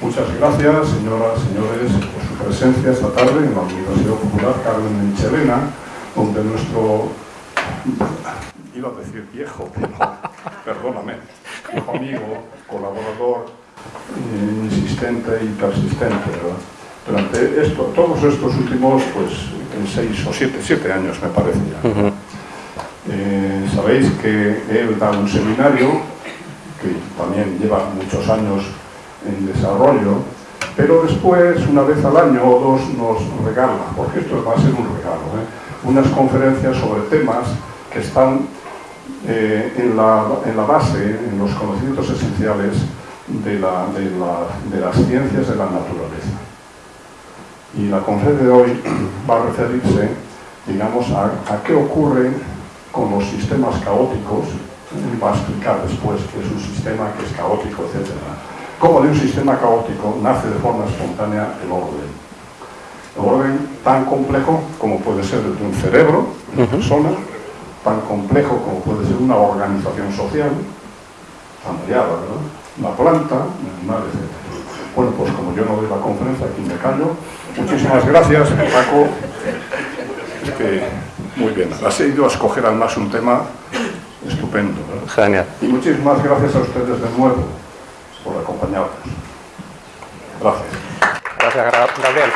Muchas gracias, señoras señores, por su presencia esta tarde en la Universidad Popular Carmen de Michelena, donde nuestro, iba a decir viejo, pero perdóname, viejo amigo, colaborador, eh, insistente y persistente, ¿verdad? Durante esto, todos estos últimos, pues, en seis o siete, siete años me parece ya. Eh, sabéis que él da un seminario que también lleva muchos años en desarrollo, pero después, una vez al año o dos, nos regala, porque esto va a ser un regalo, ¿eh? unas conferencias sobre temas que están eh, en, la, en, la, base, en los conocimientos esenciales de, la, de, la, de las ciencias de la naturaleza. Y la conferencia de hoy va a referirse, digamos, a, qué ocurre con los sistemas caóticos, va a explicar después que es un sistema que es caótico, etc. Cómo de un sistema caótico nace de forma espontánea el orden. El orden tan complejo como puede ser el de un cerebro, de una persona, tan complejo como puede ser una organización social, familiar, ¿verdad? Una planta, un animal, etc. Bueno, pues como yo no doy la conferencia, aquí me callo. Muchísimas gracias, Paco. Es que muy bien, has ido a escoger además un tema estupendo. ¿verdad? Genial. Y muchísimas gracias a ustedes de nuevo por acompañarnos. Gracias. Gracias, Gabriel.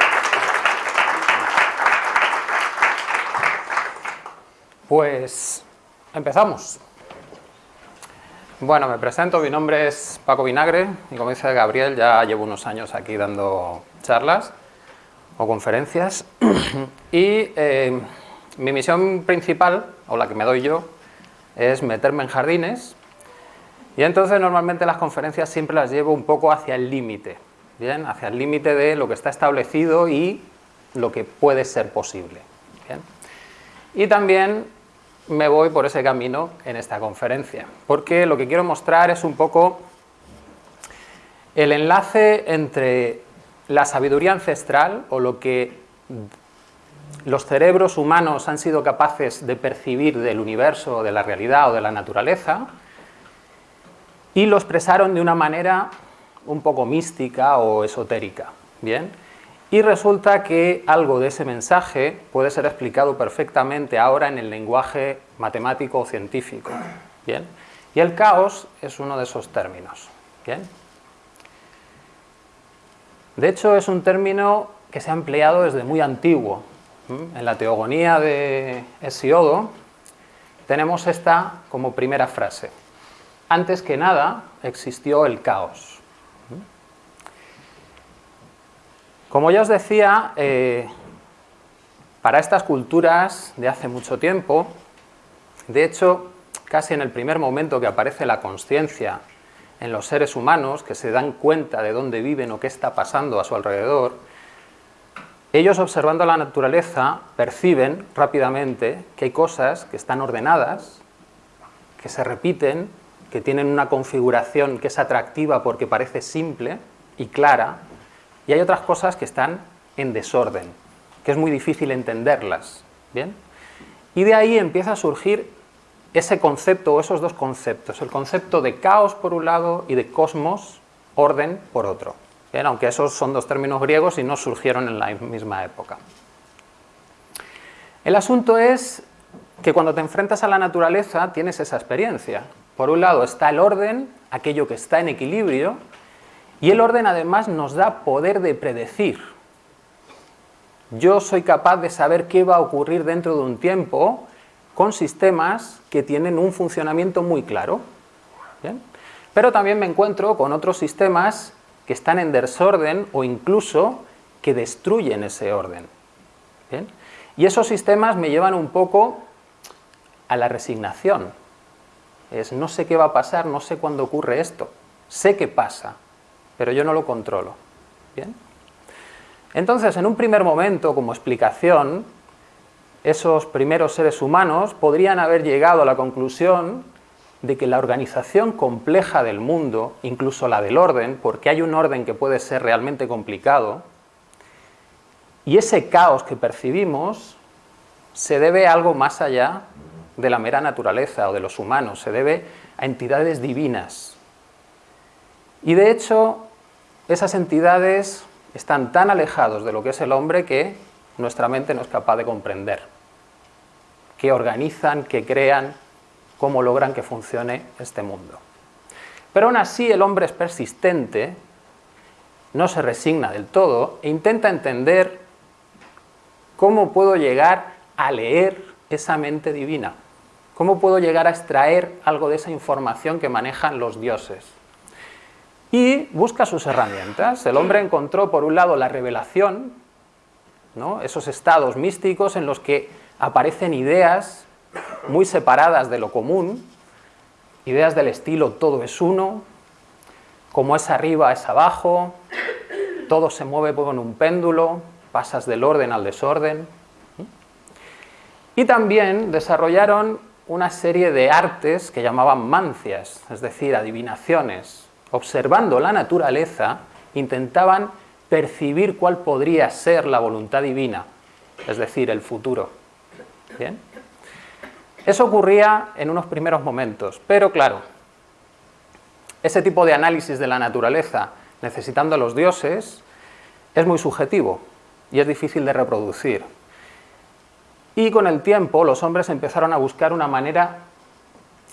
Pues empezamos. Bueno, me presento, mi nombre es Paco Vinagre y como dice Gabriel ya llevo unos años aquí dando charlas o conferencias y eh, mi misión principal, o la que me doy yo, es meterme en jardines y entonces normalmente las conferencias siempre las llevo un poco hacia el límite, ¿bien? Hacia el límite de lo que está establecido y lo que puede ser posible, ¿bien? Y también me voy por ese camino en esta conferencia, porque lo que quiero mostrar es un poco el enlace entre la sabiduría ancestral o lo que los cerebros humanos han sido capaces de percibir del universo, de la realidad o de la naturaleza y lo expresaron de una manera un poco mística o esotérica. ¿bien? Y resulta que algo de ese mensaje puede ser explicado perfectamente ahora en el lenguaje matemático o científico. ¿bien? Y el caos es uno de esos términos. De hecho, es un término que se ha empleado desde muy antiguo. En la teogonía de Hesiodo tenemos esta como primera frase. Antes que nada existió el caos. Como ya os decía, eh, para estas culturas de hace mucho tiempo, de hecho, casi en el primer momento que aparece la conciencia en los seres humanos, que se dan cuenta de dónde viven o qué está pasando a su alrededor, ellos observando la naturaleza perciben rápidamente que hay cosas que están ordenadas, que se repiten, que tienen una configuración que es atractiva porque parece simple y clara, y hay otras cosas que están en desorden, que es muy difícil entenderlas. ¿bien? Y de ahí empieza a surgir ese concepto o esos dos conceptos, el concepto de caos por un lado y de cosmos, orden, por otro. Bien, aunque esos son dos términos griegos y no surgieron en la misma época. El asunto es que cuando te enfrentas a la naturaleza tienes esa experiencia. Por un lado está el orden, aquello que está en equilibrio, y el orden además nos da poder de predecir. Yo soy capaz de saber qué va a ocurrir dentro de un tiempo con sistemas que tienen un funcionamiento muy claro. Pero también me encuentro con otros sistemas que están en desorden o incluso que destruyen ese orden. Y esos sistemas me llevan un poco a la resignación. Es no sé qué va a pasar, no sé cuándo ocurre esto. Sé qué pasa, pero yo no lo controlo. ¿Bien? Entonces, en un primer momento, como explicación, esos primeros seres humanos podrían haber llegado a la conclusión de que la organización compleja del mundo, incluso la del orden, porque hay un orden que puede ser realmente complicado, y ese caos que percibimos se debe a algo más allá de la mera naturaleza o de los humanos, se debe a entidades divinas. Y de hecho, esas entidades están tan alejados de lo que es el hombre que nuestra mente no es capaz de comprender. Qué organizan, qué crean, cómo logran que funcione este mundo. Pero aún así el hombre es persistente, no se resigna del todo e intenta entender cómo puedo llegar a leer esa mente divina, cómo puedo llegar a extraer algo de esa información que manejan los dioses. Y busca sus herramientas. El hombre encontró por un lado la revelación, esos estados místicos en los que aparecen ideas muy separadas de lo común, ideas del estilo todo es uno, como es arriba es abajo, todo se mueve como en un péndulo, pasas del orden al desorden. Y también desarrollaron una serie de artes que llamaban mancias, es decir, adivinaciones. Observando la naturaleza, intentaban percibir cuál podría ser la voluntad divina, es decir, el futuro. ¿Bien? Eso ocurría en unos primeros momentos, pero claro, ese tipo de análisis de la naturaleza necesitando a los dioses es muy subjetivo y es difícil de reproducir. Y con el tiempo los hombres empezaron a buscar una manera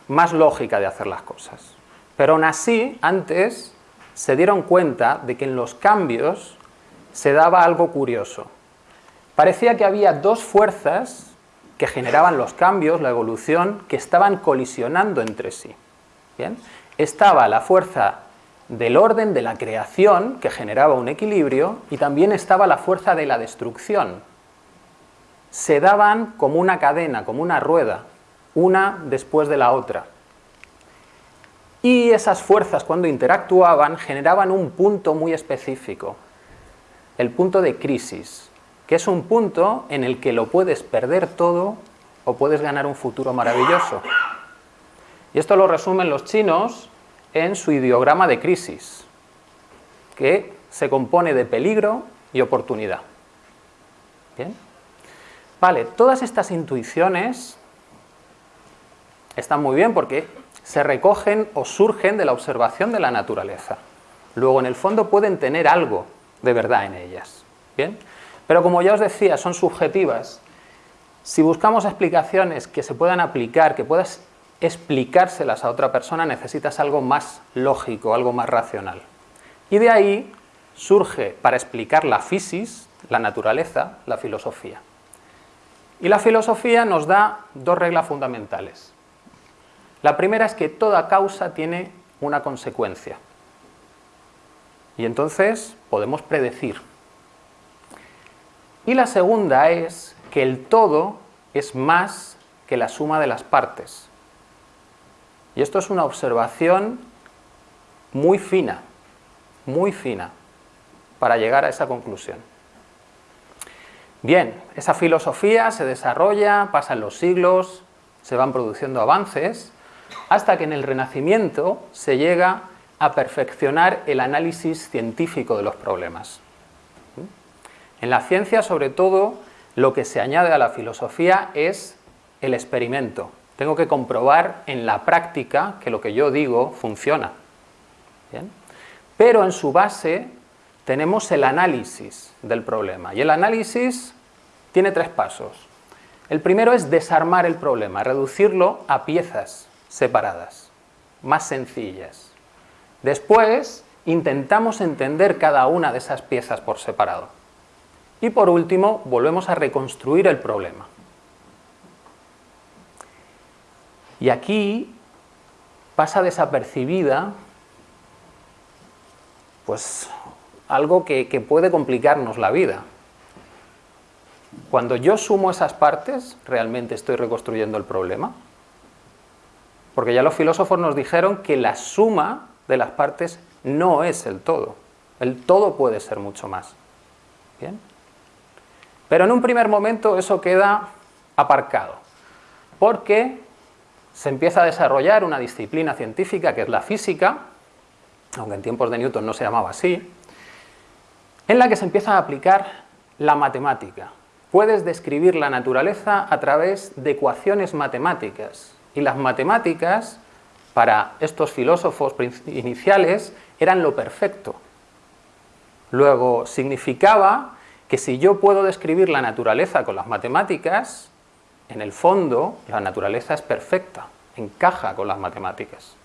más lógica de hacer las cosas. Pero aún así, antes se dieron cuenta de que en los cambios se daba algo curioso. Parecía que había dos fuerzas que generaban los cambios, la evolución, que estaban colisionando entre sí. ¿Bien? Estaba la fuerza del orden de la creación, que generaba un equilibrio, y también estaba la fuerza de la destrucción. Se daban como una cadena, como una rueda, una después de la otra. Y esas fuerzas, cuando interactuaban, generaban un punto muy específico, el punto de crisis, que es un punto en el que lo puedes perder todo o puedes ganar un futuro maravilloso. Y esto lo resumen los chinos en su ideograma de crisis, que se compone de peligro y oportunidad. ¿Bien? Vale, todas estas intuiciones están muy bien porque se recogen o surgen de la observación de la naturaleza. Luego, en el fondo, pueden tener algo de verdad en ellas. ¿Bien? Pero como ya os decía, son subjetivas. Si buscamos explicaciones que se puedan aplicar, que puedas explicárselas a otra persona, necesitas algo más lógico, algo más racional. Y de ahí surge, para explicar la fisis, la naturaleza, la filosofía. Y la filosofía nos da dos reglas fundamentales. La primera es que toda causa tiene una consecuencia. Y entonces podemos predecir y la segunda es que el todo es más que la suma de las partes. Y esto es una observación muy fina, muy fina, para llegar a esa conclusión. Bien, esa filosofía se desarrolla, pasan los siglos, se van produciendo avances, hasta que en el Renacimiento se llega a perfeccionar el análisis científico de los problemas. En la ciencia, sobre todo, lo que se añade a la filosofía es el experimento. Tengo que comprobar en la práctica que lo que yo digo funciona. Pero en su base tenemos el análisis del problema. Y el análisis tiene tres pasos. El primero es desarmar el problema, reducirlo a piezas separadas, más sencillas. Después intentamos entender cada una de esas piezas por separado. Y por último, volvemos a reconstruir el problema. Y aquí pasa desapercibida pues algo que, que puede complicarnos la vida. Cuando yo sumo esas partes, ¿realmente estoy reconstruyendo el problema? Porque ya los filósofos nos dijeron que la suma de las partes no es el todo. El todo puede ser mucho más. ¿Bien? Pero en un primer momento eso queda aparcado, porque se empieza a desarrollar una disciplina científica que es la física, aunque en tiempos de Newton no se llamaba así, en la que se empieza a aplicar la matemática. Puedes describir la naturaleza a través de ecuaciones matemáticas, y las matemáticas, para estos filósofos iniciales, eran lo perfecto. Luego, significaba que si yo puedo describir la naturaleza con las matemáticas, en el fondo la naturaleza es perfecta, encaja con las matemáticas.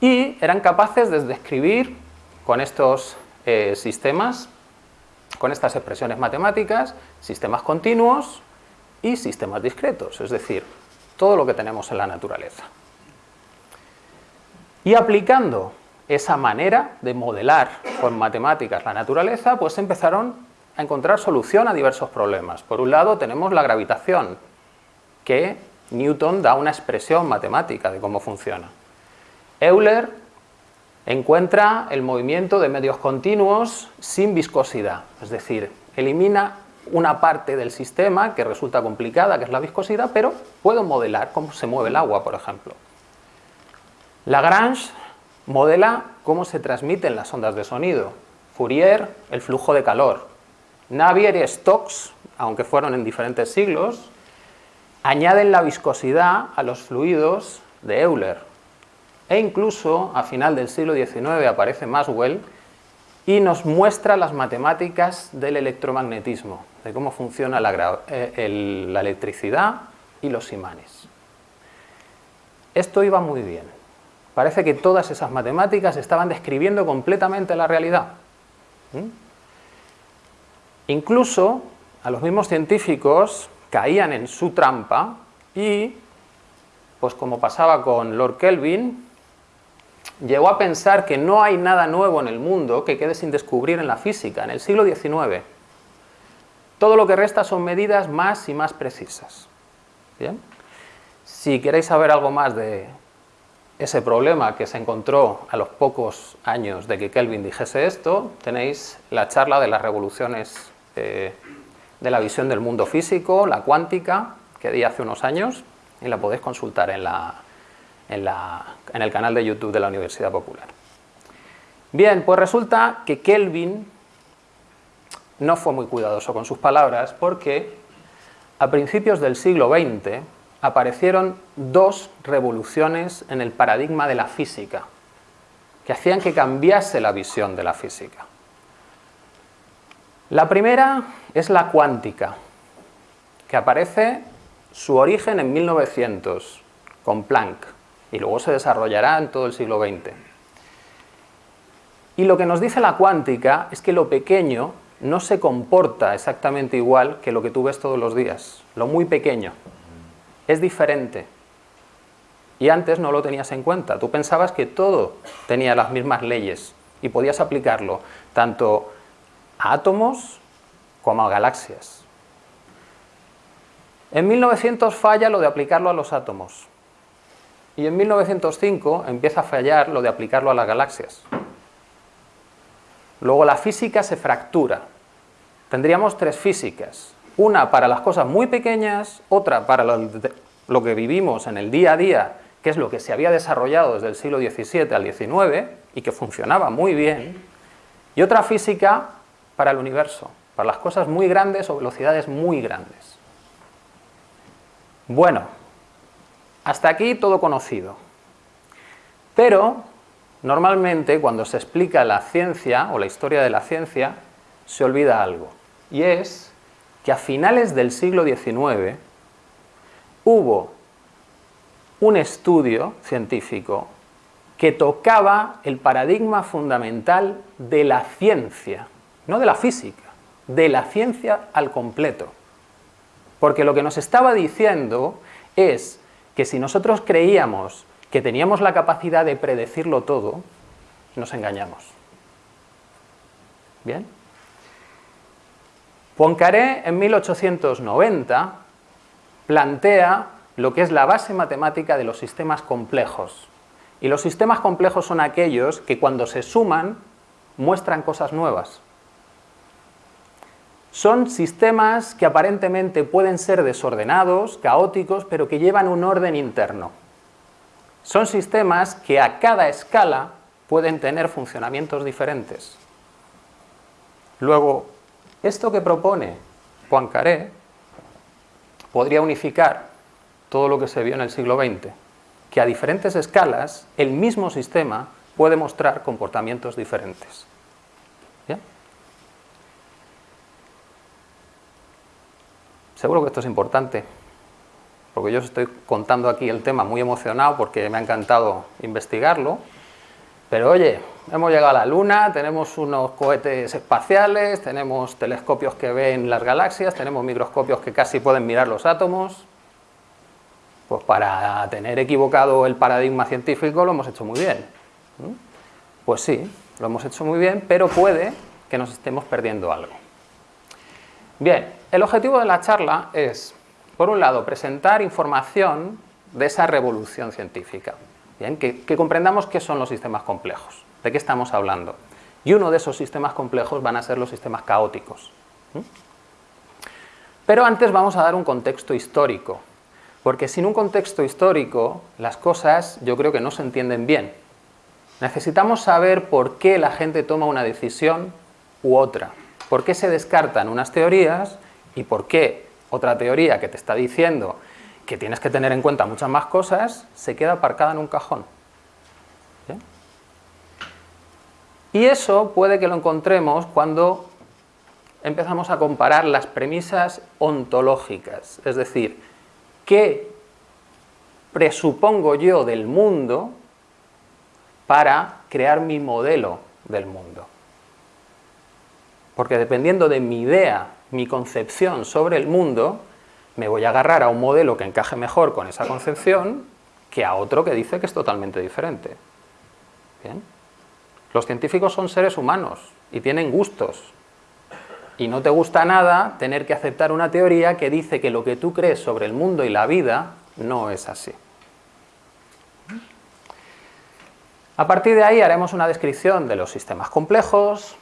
Y eran capaces de describir con estos eh, sistemas, con estas expresiones matemáticas, sistemas continuos y sistemas discretos, es decir, todo lo que tenemos en la naturaleza. Y aplicando esa manera de modelar con matemáticas la naturaleza, pues empezaron a encontrar solución a diversos problemas. Por un lado tenemos la gravitación, que Newton da una expresión matemática de cómo funciona. Euler encuentra el movimiento de medios continuos sin viscosidad, es decir, elimina una parte del sistema que resulta complicada, que es la viscosidad, pero puedo modelar cómo se mueve el agua, por ejemplo. Lagrange modela cómo se transmiten las ondas de sonido. Fourier, el flujo de calor. Navier y Stokes, aunque fueron en diferentes siglos, añaden la viscosidad a los fluidos de Euler. E incluso a final del siglo XIX aparece Maxwell y nos muestra las matemáticas del electromagnetismo, de cómo funciona la, eh, la electricidad y los imanes. Esto iba muy bien parece que todas esas matemáticas estaban describiendo completamente la realidad. Incluso a los mismos científicos caían en su trampa y, pues como pasaba con Lord Kelvin, llegó a pensar que no hay nada nuevo en el mundo que quede sin descubrir en la física, en el siglo XIX. Todo lo que resta son medidas más y más precisas. ¿Bien? Si queréis saber algo más de ese problema que se encontró a los pocos años de que Kelvin dijese esto, tenéis la charla de las revoluciones eh, de la visión del mundo físico, la cuántica, que di hace unos años, y la podéis consultar en, la, en, el canal de YouTube de la Universidad Popular. Bien, pues resulta que Kelvin no fue muy cuidadoso con sus palabras porque a principios del siglo XX aparecieron dos revoluciones en el paradigma de la física, que hacían que cambiase la visión de la física. La primera es la cuántica, que aparece su origen en 1900, con Planck, y luego se desarrollará en todo el siglo XX. Y lo que nos dice la cuántica es que lo pequeño no se comporta exactamente igual que lo que tú ves todos los días, lo muy pequeño es diferente. Y antes no lo tenías en cuenta. Tú pensabas que todo tenía las mismas leyes y podías aplicarlo tanto a átomos como a galaxias. En 1900 falla lo de aplicarlo a los átomos. Y en 1905 empieza a fallar lo de aplicarlo a las galaxias. Luego la física se fractura. Tendríamos tres físicas. Una para las cosas muy pequeñas, otra para lo, que vivimos en el día a día, que es lo que se había desarrollado desde el siglo XVII al XIX y que funcionaba muy bien, y otra física para el universo, para las cosas muy grandes o velocidades muy grandes. Bueno, hasta aquí todo conocido. Pero, normalmente, cuando se explica la ciencia o la historia de la ciencia, se olvida algo, y es que a finales del siglo XIX hubo un estudio científico que tocaba el paradigma fundamental de la ciencia, no de la física, de la ciencia al completo. Porque lo que nos estaba diciendo es que si nosotros creíamos que teníamos la capacidad de predecirlo todo, nos engañamos. ¿Bien? Poincaré en 1890 plantea lo que es la base matemática de los sistemas complejos. Y los sistemas complejos son aquellos que cuando se suman muestran cosas nuevas. Son sistemas que aparentemente pueden ser desordenados, caóticos, pero que llevan un orden interno. Son sistemas que a cada escala pueden tener funcionamientos diferentes. Luego, esto que propone Poincaré podría unificar todo lo que se vio en el siglo XX, que a diferentes escalas el mismo sistema puede mostrar comportamientos diferentes. Seguro que esto es importante, porque yo os estoy contando aquí el tema muy emocionado porque me ha encantado investigarlo, pero oye, hemos llegado a la Luna, tenemos unos cohetes espaciales, tenemos telescopios que ven las galaxias, tenemos microscopios que casi pueden mirar los átomos, pues para tener equivocado el paradigma científico lo hemos hecho muy bien. Pues sí, lo hemos hecho muy bien, pero puede que nos estemos perdiendo algo. Bien, el objetivo de la charla es, por un lado, presentar información de esa revolución científica, Bien, que, comprendamos qué son los sistemas complejos, de qué estamos hablando. Y uno de esos sistemas complejos van a ser los sistemas caóticos. Pero antes vamos a dar un contexto histórico, porque sin un contexto histórico las cosas yo creo que no se entienden bien. Necesitamos saber por qué la gente toma una decisión u otra, por qué se descartan unas teorías y por qué otra teoría que te está diciendo que tienes que tener en cuenta muchas más cosas, se queda aparcada en un cajón. Y eso puede que lo encontremos cuando empezamos a comparar las premisas ontológicas, es decir, qué presupongo yo del mundo para crear mi modelo del mundo. Porque dependiendo de mi idea, mi concepción sobre el mundo, me voy a agarrar a un modelo que encaje mejor con esa concepción que a otro que dice que es totalmente diferente. Los científicos son seres humanos y tienen gustos. Y no te gusta nada tener que aceptar una teoría que dice que lo que tú crees sobre el mundo y la vida no es así. A partir de ahí haremos una descripción de los sistemas complejos,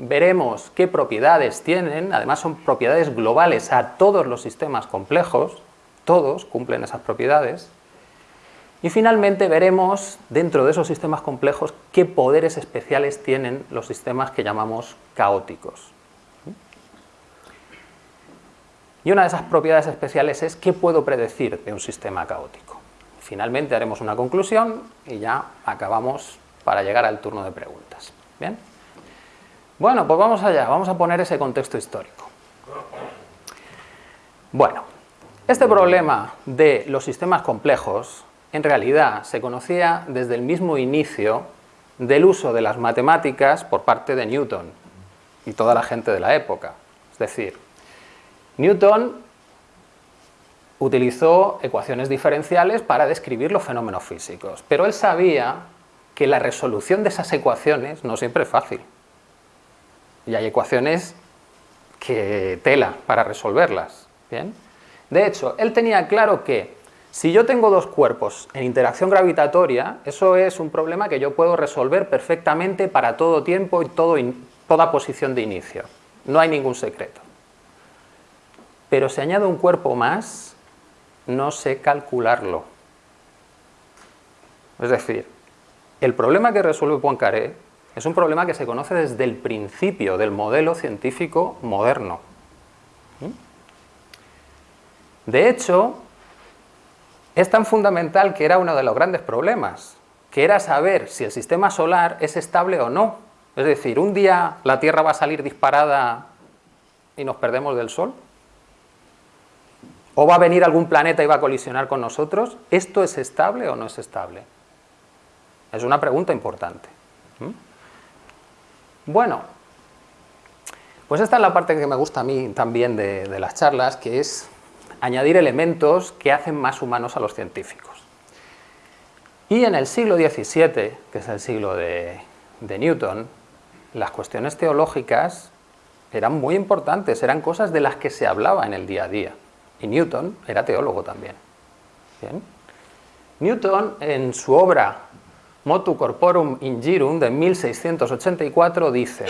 veremos qué propiedades tienen, además son propiedades globales a todos los sistemas complejos, todos cumplen esas propiedades, y finalmente veremos dentro de esos sistemas complejos qué poderes especiales tienen los sistemas que llamamos caóticos. Y una de esas propiedades especiales es qué puedo predecir de un sistema caótico. Finalmente haremos una conclusión y ya acabamos para llegar al turno de preguntas. ¿Bien? Bueno, pues vamos allá, vamos a poner ese contexto histórico. Bueno, este problema de los sistemas complejos en realidad se conocía desde el mismo inicio del uso de las matemáticas por parte de Newton y toda la gente de la época. Es decir, Newton utilizó ecuaciones diferenciales para describir los fenómenos físicos, pero él sabía que la resolución de esas ecuaciones no siempre es fácil. Y hay ecuaciones que tela para resolverlas. ¿bien? De hecho, él tenía claro que si yo tengo dos cuerpos en interacción gravitatoria, eso es un problema que yo puedo resolver perfectamente para todo tiempo y todo toda posición de inicio. No hay ningún secreto. Pero si añado un cuerpo más, no sé calcularlo. Es decir, el problema que resuelve Poincaré es un problema que se conoce desde el principio del modelo científico moderno. ¿Mm? De hecho, es tan fundamental que era uno de los grandes problemas, que era saber si el sistema solar es estable o no. Es decir, un día la Tierra va a salir disparada y nos perdemos del Sol. ¿O va a venir algún planeta y va a colisionar con nosotros? ¿Esto es estable o no es estable? Es una pregunta importante. ¿Mm? Bueno, pues esta es la parte que me gusta a mí también de, las charlas, que es añadir elementos que hacen más humanos a los científicos. Y en el siglo XVII, que es el siglo de, Newton, las cuestiones teológicas eran muy importantes, eran cosas de las que se hablaba en el día a día. Y Newton era teólogo también. Newton, en su obra Motu Corporum Ingirum de 1684 dice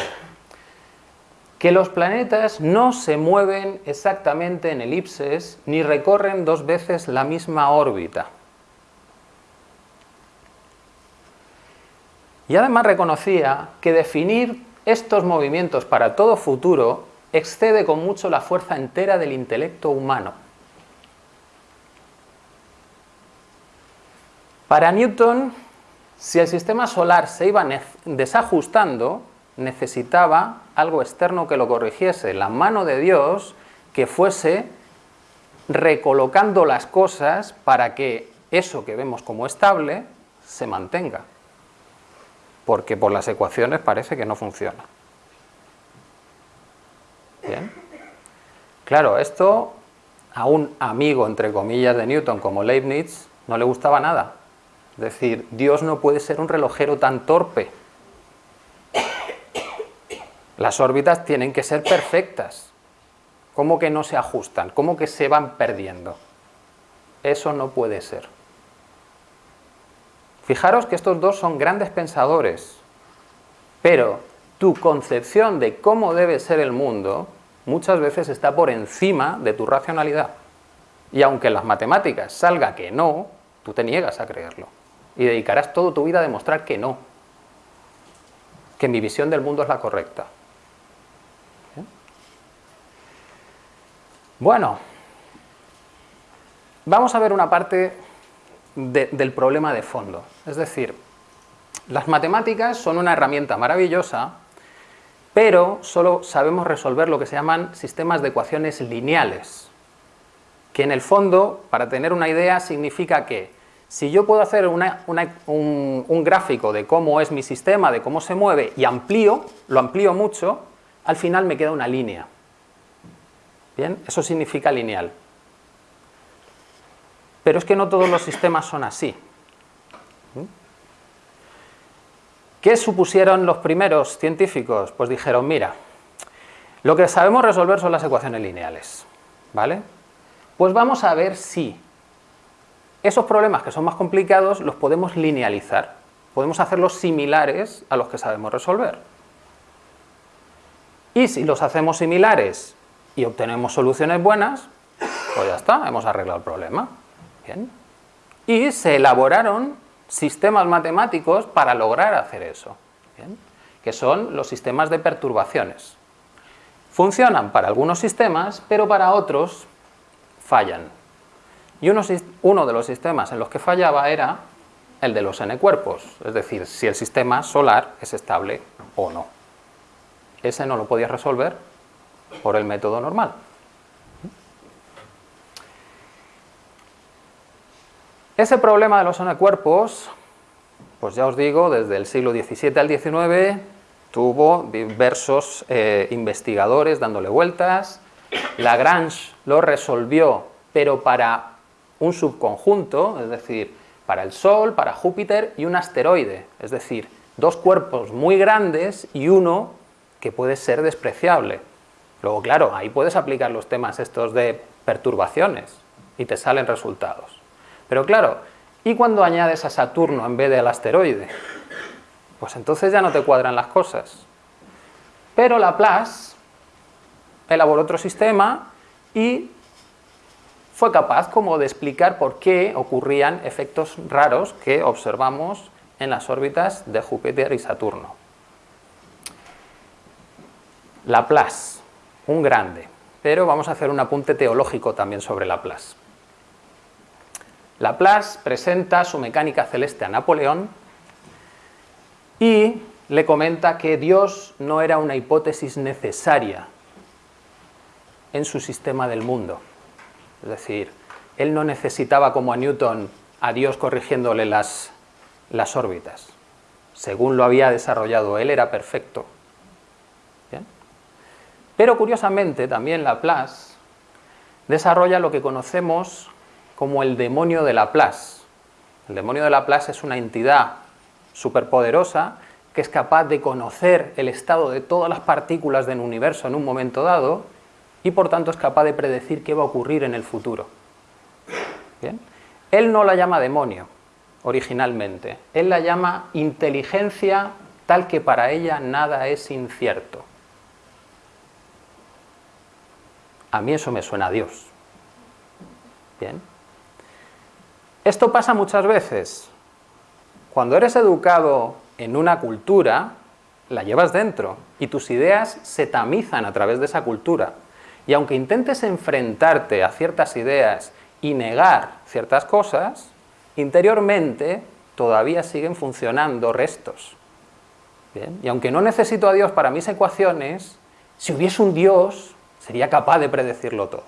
que los planetas no se mueven exactamente en elipses ni recorren dos veces la misma órbita. Y además reconocía que definir estos movimientos para todo futuro excede con mucho la fuerza entera del intelecto humano. Para Newton, si el sistema solar se iba desajustando, necesitaba algo externo que lo corrigiese, la mano de Dios que fuese recolocando las cosas para que eso que vemos como estable se mantenga. Porque por las ecuaciones parece que no funciona. Bien. Claro, esto a un amigo, entre comillas, de Newton como Leibniz no le gustaba nada. Es decir, Dios no puede ser un relojero tan torpe. Las órbitas tienen que ser perfectas. ¿Cómo que no se ajustan? ¿Cómo que se van perdiendo? Eso no puede ser. Fijaros que estos dos son grandes pensadores, pero tu concepción de cómo debe ser el mundo muchas veces está por encima de tu racionalidad. Y aunque en las matemáticas salga que no, tú te niegas a creerlo. Y dedicarás toda tu vida a demostrar que no. Que mi visión del mundo es la correcta. Bueno, vamos a ver una parte del problema de fondo. Es decir, las matemáticas son una herramienta maravillosa pero solo sabemos resolver lo que se llaman sistemas de ecuaciones lineales, que en el fondo, para tener una idea, significa que si yo puedo hacer un, un, gráfico de cómo es mi sistema, de cómo se mueve, y amplío, lo amplío mucho, al final me queda una línea. ¿Bien? Eso significa lineal. Pero es que no todos los sistemas son así. ¿Qué supusieron los primeros científicos? Pues dijeron, mira, lo que sabemos resolver son las ecuaciones lineales, ¿vale? Pues vamos a ver si esos problemas que son más complicados los podemos linealizar, podemos hacerlos similares a los que sabemos resolver. Y si los hacemos similares y obtenemos soluciones buenas, pues ya está, hemos arreglado el problema. Bien. Y se elaboraron sistemas matemáticos para lograr hacer eso, que son los sistemas de perturbaciones. Funcionan para algunos sistemas, pero para otros fallan. Y uno, de los sistemas en los que fallaba era el de los n-cuerpos, es decir, si el sistema solar es estable o no. Ese no lo podías resolver por el método normal. Ese problema de los cuerpos, pues ya os digo, desde el siglo XVII al XIX tuvo diversos eh, investigadores dándole vueltas. Lagrange lo resolvió, pero para un subconjunto, es decir, para el Sol, para Júpiter y un asteroide, es decir, dos cuerpos muy grandes y uno que puede ser despreciable. Luego, claro, ahí puedes aplicar los temas estos de perturbaciones y te salen resultados. Pero claro, ¿y cuando añades a Saturno en vez del asteroide? Pues entonces ya no te cuadran las cosas. Pero Laplace elaboró otro sistema y fue capaz como de explicar por qué ocurrían efectos raros que observamos en las órbitas de Júpiter y Saturno. Laplace, un grande, pero vamos a hacer un apunte teológico también sobre Laplace. Laplace presenta su mecánica celeste a Napoleón y le comenta que Dios no era una hipótesis necesaria en su sistema del mundo. Es decir, él no necesitaba como a Newton a Dios corrigiéndole las, las órbitas. Según lo había desarrollado él, era perfecto. Pero curiosamente también Laplace desarrolla lo que conocemos como el demonio de Laplace. El demonio de Laplace es una entidad superpoderosa que es capaz de conocer el estado de todas las partículas del universo en un momento dado y por tanto es capaz de predecir qué va a ocurrir en el futuro. Él no la llama demonio originalmente, él la llama inteligencia tal que para ella nada es incierto. A mí eso me suena a Dios. Bien. Esto pasa muchas veces. Cuando eres educado en una cultura, la llevas dentro y tus ideas se tamizan a través de esa cultura. Y aunque intentes enfrentarte a ciertas ideas y negar ciertas cosas, interiormente todavía siguen funcionando restos. Y aunque no necesito a Dios para mis ecuaciones, si hubiese un Dios, sería capaz de predecirlo todo.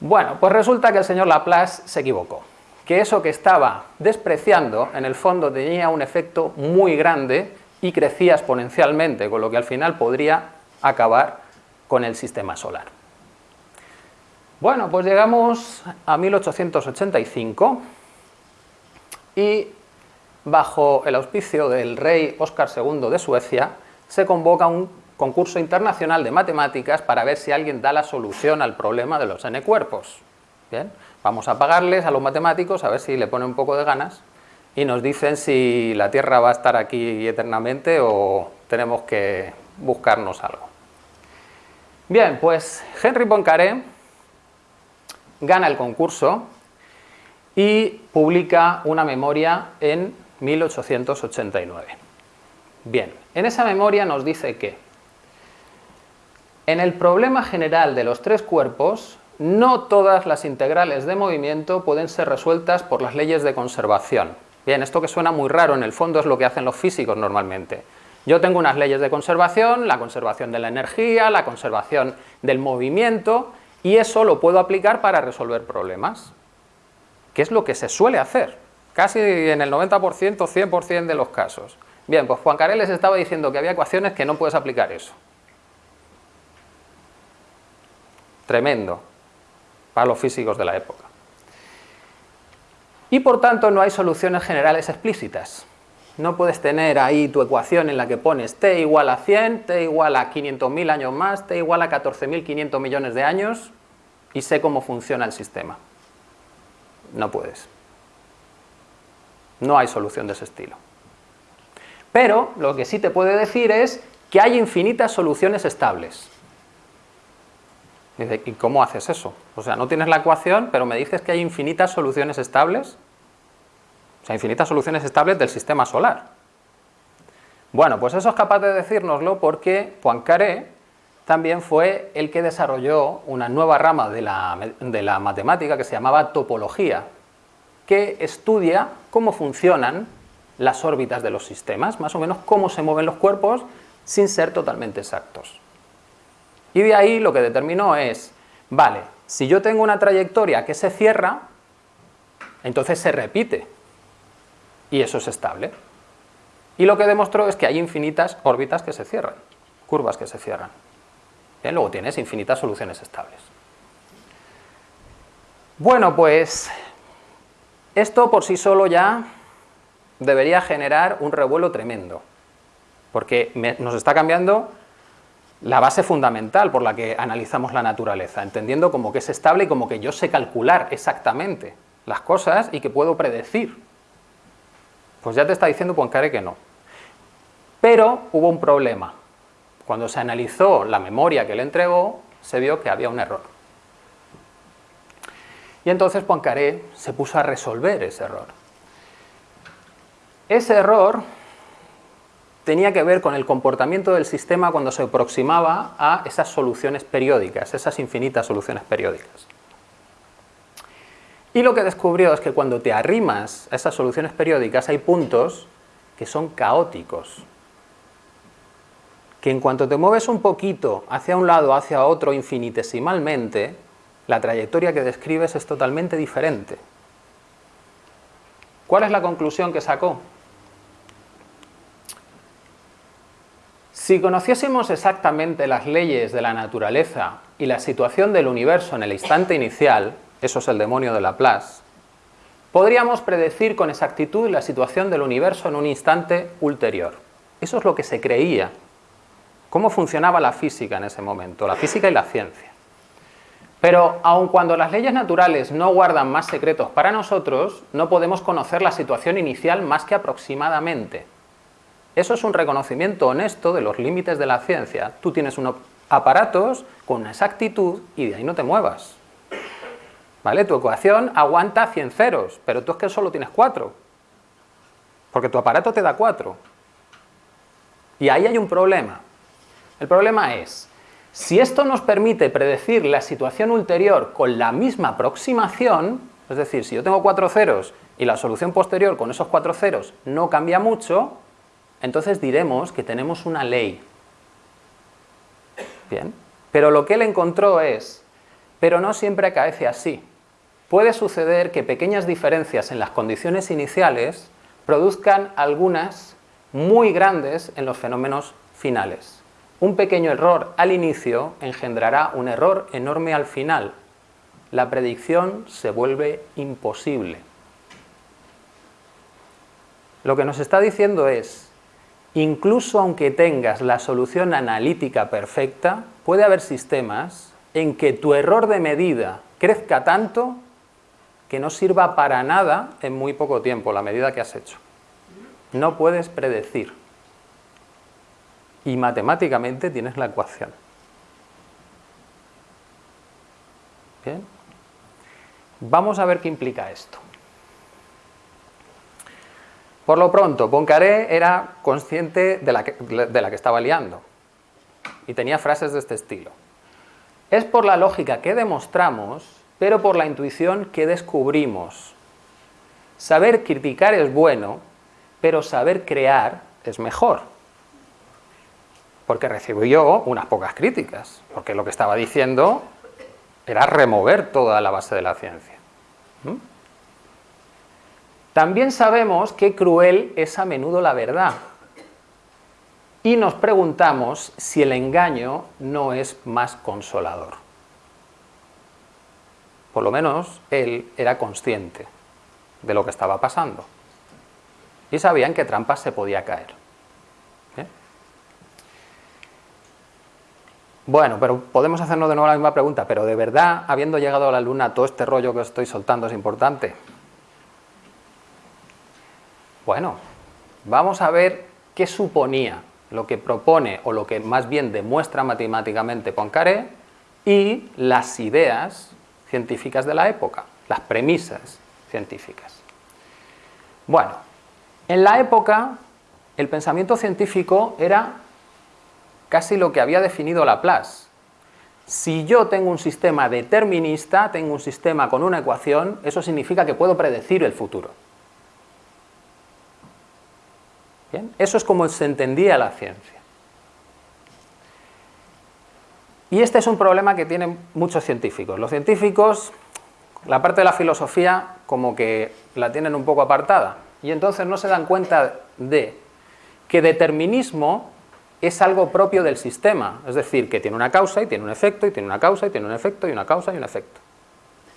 Bueno, pues resulta que el señor Laplace se equivocó, que eso que estaba despreciando en el fondo tenía un efecto muy grande y crecía exponencialmente, con lo que al final podría acabar con el sistema solar. Bueno, pues llegamos a 1885 y bajo el auspicio del rey Óscar II de Suecia se convoca un concurso internacional de matemáticas para ver si alguien da la solución al problema de los n cuerpos. Bien, vamos a pagarles a los matemáticos a ver si le ponen un poco de ganas y nos dicen si la Tierra va a estar aquí eternamente o tenemos que buscarnos algo. Bien, pues Henry Poincaré gana el concurso y publica una memoria en 1889. Bien, en esa memoria nos dice que en el problema general de los tres cuerpos, no todas las integrales de movimiento pueden ser resueltas por las leyes de conservación. Bien, esto que suena muy raro, en el fondo es lo que hacen los físicos normalmente. Yo tengo unas leyes de conservación, la conservación de la energía, la conservación del movimiento, y eso lo puedo aplicar para resolver problemas, que es lo que se suele hacer, casi en el 90%, 100% de los casos. Bien, pues Juan Carel les estaba diciendo que había ecuaciones que no puedes aplicar eso. tremendo para los físicos de la época. Y por tanto no hay soluciones generales explícitas. No puedes tener ahí tu ecuación en la que pones t igual a 100, t igual a 500.000 años más, t igual a 14.500 millones de años y sé cómo funciona el sistema. No puedes. No hay solución de ese estilo. Pero lo que sí te puede decir es que hay infinitas soluciones estables. ¿y cómo haces eso? O sea, no tienes la ecuación, pero me dices que hay infinitas soluciones estables. O sea, infinitas soluciones estables del sistema solar. Bueno, pues eso es capaz de decírnoslo porque Poincaré también fue el que desarrolló una nueva rama de la, de la matemática que se llamaba topología, que estudia cómo funcionan las órbitas de los sistemas, más o menos cómo se mueven los cuerpos sin ser totalmente exactos. Y de ahí lo que determinó es, vale, si yo tengo una trayectoria que se cierra, entonces se repite, y eso es estable. Y lo que demostró es que hay infinitas órbitas que se cierran, curvas que se cierran. Bien, luego tienes infinitas soluciones estables. Bueno, pues esto por sí solo ya debería generar un revuelo tremendo, porque nos está cambiando la base fundamental por la que analizamos la naturaleza, entendiendo como que es estable y como que yo sé calcular exactamente las cosas y que puedo predecir. Pues ya te está diciendo Poincaré que no. Pero hubo un problema. Cuando se analizó la memoria que le entregó, se vio que había un error. Y entonces Poincaré se puso a resolver ese error. Ese error tenía que ver con el comportamiento del sistema cuando se aproximaba a esas soluciones periódicas, esas infinitas soluciones periódicas. Y lo que descubrió es que cuando te arrimas a esas soluciones periódicas hay puntos que son caóticos, que en cuanto te mueves un poquito hacia un lado hacia otro infinitesimalmente, la trayectoria que describes es totalmente diferente. ¿Cuál es la conclusión que sacó? Si conociésemos exactamente las leyes de la naturaleza y la situación del universo en el instante inicial, eso es el demonio de Laplace, podríamos predecir con exactitud la situación del universo en un instante ulterior. Eso es lo que se creía. Cómo funcionaba la física en ese momento, la física y la ciencia. Pero aun cuando las leyes naturales no guardan más secretos para nosotros, no podemos conocer la situación inicial más que aproximadamente. Eso es un reconocimiento honesto de los límites de la ciencia. Tú tienes unos aparatos con exactitud y de ahí no te muevas. ¿Vale? Tu ecuación aguanta 100 ceros, pero tú es que solo tienes 4. Porque tu aparato te da 4. Y ahí hay un problema. El problema es, si esto nos permite predecir la situación ulterior con la misma aproximación, es decir, si yo tengo 4 ceros y la solución posterior con esos 4 ceros no cambia mucho, entonces diremos que tenemos una ley. Bien, pero lo que él encontró es pero no siempre acaece así. Puede suceder que pequeñas diferencias en las condiciones iniciales produzcan algunas muy grandes en los fenómenos finales. Un pequeño error al inicio engendrará un error enorme al final. La predicción se vuelve imposible. Lo que nos está diciendo es, incluso aunque tengas la solución analítica perfecta, puede haber sistemas en que tu error de medida crezca tanto que no sirva para nada en muy poco tiempo la medida que has hecho. No puedes predecir. Y matemáticamente tienes la ecuación. Bien. Vamos a ver qué implica esto. Por lo pronto, Poincaré era consciente de la, que, de la que estaba liando y tenía frases de este estilo. Es por la lógica que demostramos, pero por la intuición que descubrimos. Saber criticar es bueno, pero saber crear es mejor. Porque recibió unas pocas críticas, porque lo que estaba diciendo era remover toda la base de la ciencia. ¿Mm? También sabemos que cruel es a menudo la verdad. Y nos preguntamos si el engaño no es más consolador. Por lo menos él era consciente de lo que estaba pasando. Y sabía en qué trampas se podía caer. ¿Eh? Bueno, pero podemos hacernos de nuevo la misma pregunta, pero ¿de verdad, habiendo llegado a la Luna, todo este rollo que estoy soltando es importante? Bueno, vamos a ver qué suponía lo que propone o lo que más bien demuestra matemáticamente Poincaré y las ideas científicas de la época, las premisas científicas. Bueno, en la época el pensamiento científico era casi lo que había definido Laplace. Si yo tengo un sistema determinista, tengo un sistema con una ecuación, eso significa que puedo predecir el futuro. Eso es como se entendía la ciencia. Y este es un problema que tienen muchos científicos. Los científicos, la parte de la filosofía, como que la tienen un poco apartada. Y entonces no se dan cuenta de que determinismo es algo propio del sistema. Es decir, que tiene una causa y tiene un efecto, y tiene una causa y tiene un efecto, y una causa y un efecto.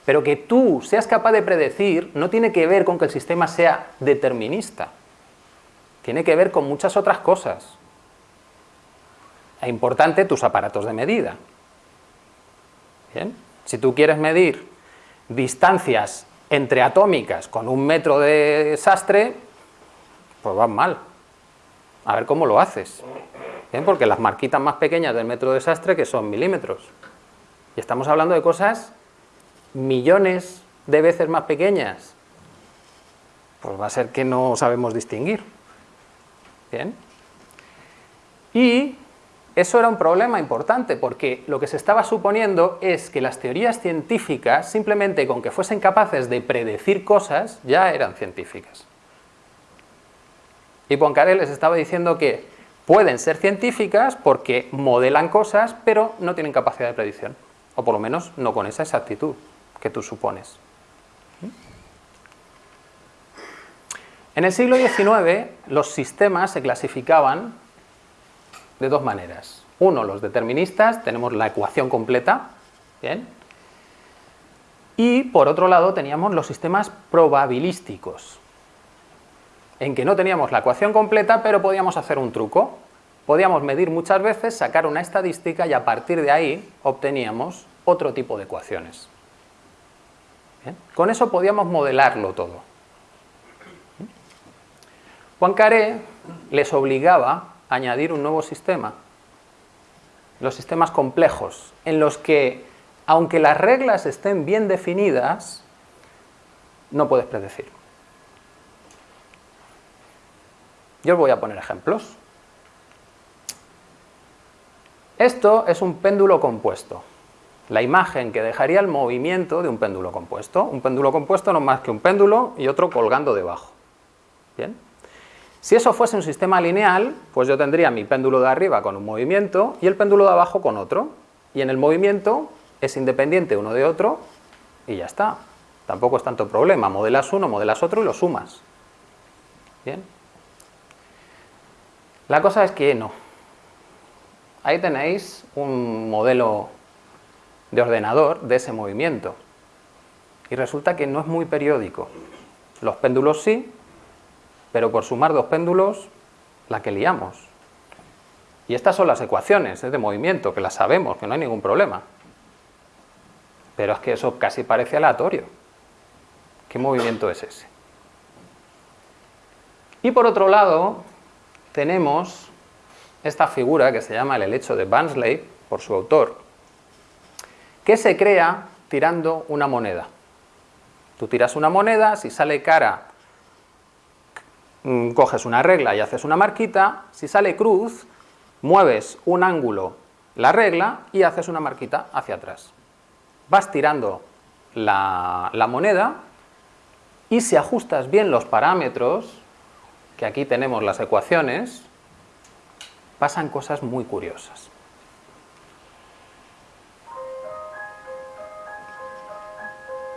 Pero que tú seas capaz de predecir no tiene que ver con que el sistema sea determinista tiene que ver con muchas otras cosas. Es importante tus aparatos de medida. Si tú quieres medir distancias entre atómicas con un metro de sastre, pues vas mal. A ver cómo lo haces. Porque las marquitas más pequeñas del metro de sastre que son milímetros. Y estamos hablando de cosas millones de veces más pequeñas. Pues va a ser que no sabemos distinguir. Y eso era un problema importante porque lo que se estaba suponiendo es que las teorías científicas, simplemente con que fuesen capaces de predecir cosas, ya eran científicas. Y Poincaré les estaba diciendo que pueden ser científicas porque modelan cosas, pero no tienen capacidad de predicción. O por lo menos no con esa exactitud que tú supones. En el siglo XIX los sistemas se clasificaban de dos maneras. Uno, los deterministas, tenemos la ecuación completa, ¿bien? Y por otro lado teníamos los sistemas probabilísticos, en que no teníamos la ecuación completa, pero podíamos hacer un truco. Podíamos medir muchas veces, sacar una estadística y a partir de ahí obteníamos otro tipo de ecuaciones. Con eso podíamos modelarlo todo. Poincaré les obligaba añadir un nuevo sistema, los sistemas complejos, en los que, aunque las reglas estén bien definidas, no puedes predecir. Yo os voy a poner ejemplos. Esto es un péndulo compuesto, la imagen que dejaría el movimiento de un péndulo compuesto. Un péndulo compuesto no es más que un péndulo y otro colgando debajo. ¿Bien? Si eso fuese un sistema lineal, pues yo tendría mi péndulo de arriba con un movimiento y el péndulo de abajo con otro. Y en el movimiento es independiente uno de otro y ya está. Tampoco es tanto problema. Modelas uno, modelas otro y lo sumas. ¿Bien? La cosa es que no. Ahí tenéis un modelo de ordenador de ese movimiento. Y resulta que no es muy periódico. Los péndulos sí, pero por sumar dos péndulos, la que liamos. Y estas son las ecuaciones de movimiento, que las sabemos, que no hay ningún problema. Pero es que eso casi parece aleatorio. ¿Qué movimiento es ese? Y por otro lado, tenemos esta figura que se llama el helecho de Bansley, por su autor, que se crea tirando una moneda. Tú tiras una moneda, si sale cara, coges una regla y haces una marquita, si sale cruz, mueves un ángulo la regla y haces una marquita hacia atrás. Vas tirando la, la moneda y si ajustas bien los parámetros, que aquí tenemos las ecuaciones, pasan cosas muy curiosas.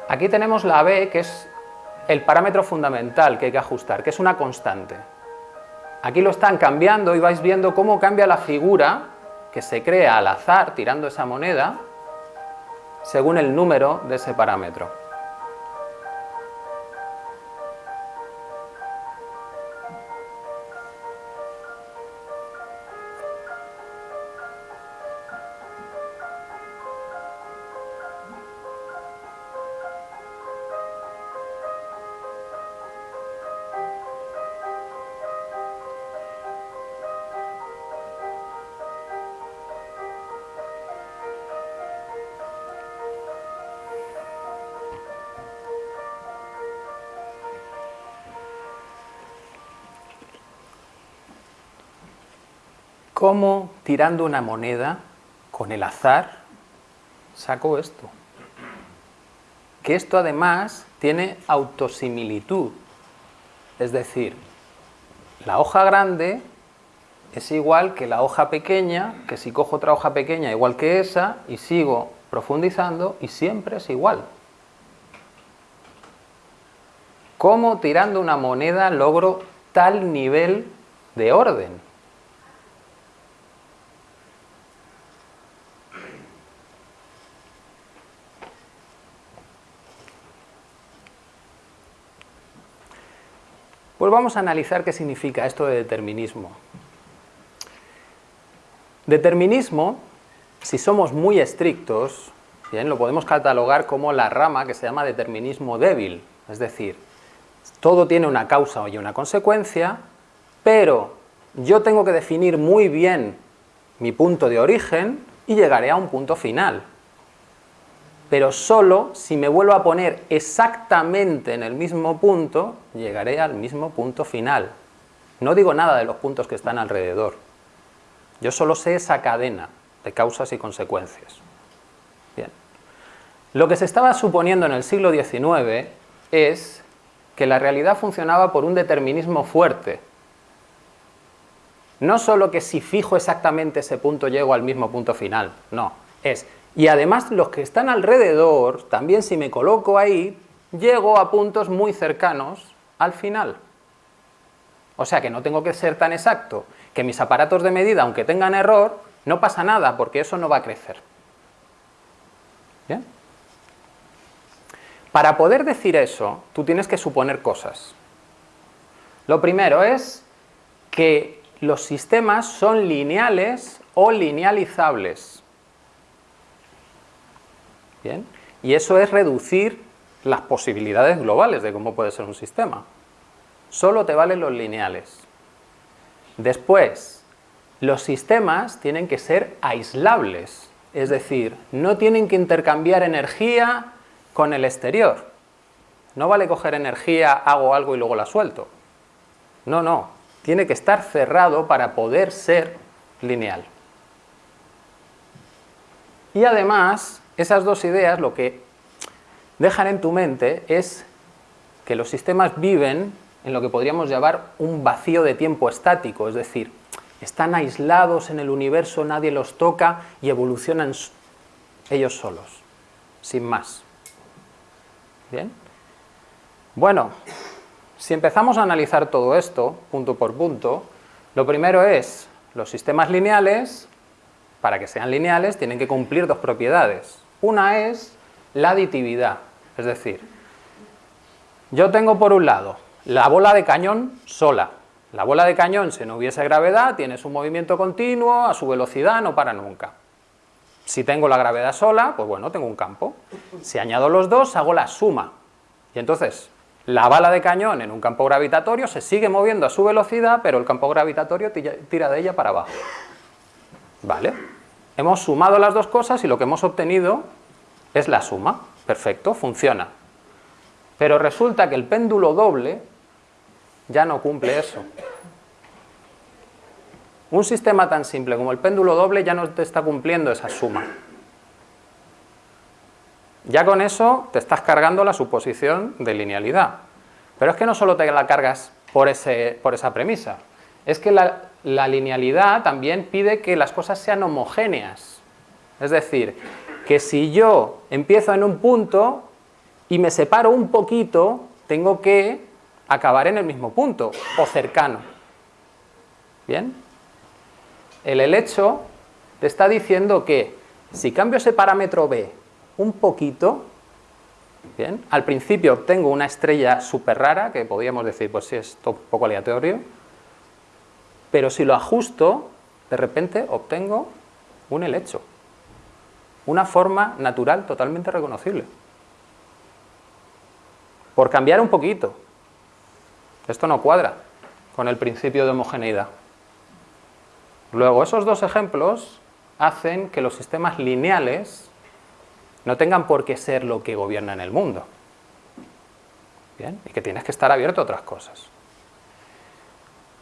Aquí tenemos la B, que es el parámetro fundamental que hay que ajustar, que es una constante. Aquí lo están cambiando y vais viendo cómo cambia la figura que se crea al azar tirando esa moneda según el número de ese parámetro. Cómo tirando una moneda con el azar saco esto. Que esto además tiene autosimilitud, es decir, la hoja grande es igual que la hoja pequeña, que si cojo otra hoja pequeña igual que esa y sigo profundizando y siempre es igual. ¿Cómo tirando una moneda logro tal nivel de orden? Vamos a analizar qué significa esto de determinismo. Determinismo, si somos muy estrictos, bien, lo podemos catalogar como la rama que se llama determinismo débil, es decir, todo tiene una causa y una consecuencia, pero yo tengo que definir muy bien mi punto de origen y llegaré a un punto final pero solo si me vuelvo a poner exactamente en el mismo punto, llegaré al mismo punto final. No digo nada de los puntos que están alrededor. Yo solo sé esa cadena de causas y consecuencias. Bien. Lo que se estaba suponiendo en el siglo XIX es que la realidad funcionaba por un determinismo fuerte. No solo que si fijo exactamente ese punto llego al mismo punto final, no. Es y además los que están alrededor, también si me coloco ahí, llego a puntos muy cercanos al final. O sea que no tengo que ser tan exacto, que mis aparatos de medida, aunque tengan error, no pasa nada porque eso no va a crecer. ¿Bien? Para poder decir eso, tú tienes que suponer cosas. Lo primero es que los sistemas son lineales o linealizables. Y eso es reducir las posibilidades globales de cómo puede ser un sistema. Solo te valen los lineales. Después, los sistemas tienen que ser aislables, es decir, no tienen que intercambiar energía con el exterior. No vale coger energía, hago algo y luego la suelto. No, no, tiene que estar cerrado para poder ser lineal. Y además, esas dos ideas lo que dejan en tu mente es que los sistemas viven en lo que podríamos llamar un vacío de tiempo estático, es decir, están aislados en el universo, nadie los toca y evolucionan ellos solos, sin más. ¿Bien? Bueno, si empezamos a analizar todo esto, punto por punto, lo primero es, los sistemas lineales, para que sean lineales, tienen que cumplir dos propiedades. Una es la aditividad, es decir, yo tengo por un lado la bola de cañón sola. La bola de cañón, si no hubiese gravedad, tiene su movimiento continuo, a su velocidad, no para nunca. Si tengo la gravedad sola, pues bueno, tengo un campo. Si añado los dos, hago la suma. Y entonces, la bala de cañón en un campo gravitatorio se sigue moviendo a su velocidad, pero el campo gravitatorio tira de ella para abajo. ¿Vale? Hemos sumado las dos cosas y lo que hemos obtenido es la suma. Perfecto, funciona. Pero resulta que el péndulo doble ya no cumple eso. Un sistema tan simple como el péndulo doble ya no te está cumpliendo esa suma. Ya con eso te estás cargando la suposición de linealidad. Pero es que no solo te la cargas por, ese, por esa premisa, es que la, linealidad también pide que las cosas sean homogéneas. Es decir, que si yo empiezo en un punto y me separo un poquito, tengo que acabar en el mismo punto o cercano. ¿Bien? El helecho te está diciendo que si cambio ese parámetro b un poquito, ¿bien? al principio obtengo una estrella súper rara, que podríamos decir, pues sí, es un poco aleatorio, pero si lo ajusto, de repente obtengo un helecho, una forma natural totalmente reconocible. Por cambiar un poquito. Esto no cuadra con el principio de homogeneidad. Luego, esos dos ejemplos hacen que los sistemas lineales no tengan por qué ser lo que gobierna en el mundo. ¿Bien? Y que tienes que estar abierto a otras cosas.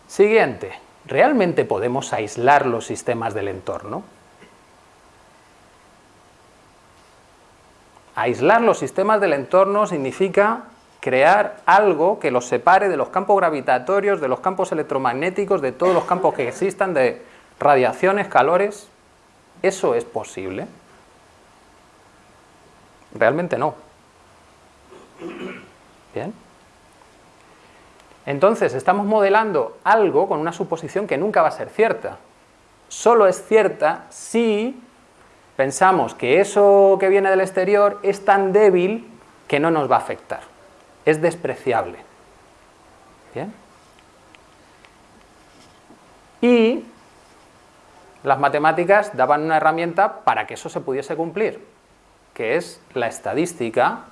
Siguiente. ¿Realmente podemos aislar los sistemas del entorno? Aislar los sistemas del entorno significa crear algo que los separe de los campos gravitatorios, de los campos electromagnéticos, de todos los campos que existan, de radiaciones, calores. ¿Eso es posible? Realmente no. Bien. Entonces, estamos modelando algo con una suposición que nunca va a ser cierta. Solo es cierta si pensamos que eso que viene del exterior es tan débil que no nos va a afectar. Es despreciable. ¿Bien? Y las matemáticas daban una herramienta para que eso se pudiese cumplir, que es la estadística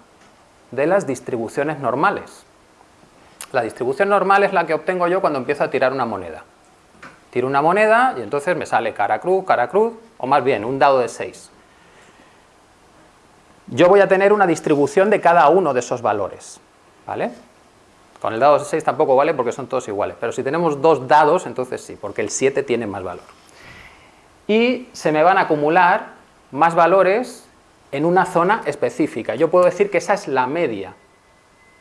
de las distribuciones normales. La distribución normal es la que obtengo yo cuando empiezo a tirar una moneda. Tiro una moneda y entonces me sale cara cruz, cara cruz, o más bien un dado de 6. Yo voy a tener una distribución de cada uno de esos valores, ¿vale? Con el dado de 6 tampoco vale porque son todos iguales, pero si tenemos dos dados, entonces sí, porque el 7 tiene más valor. Y se me van a acumular más valores en una zona específica. Yo puedo decir que esa es la media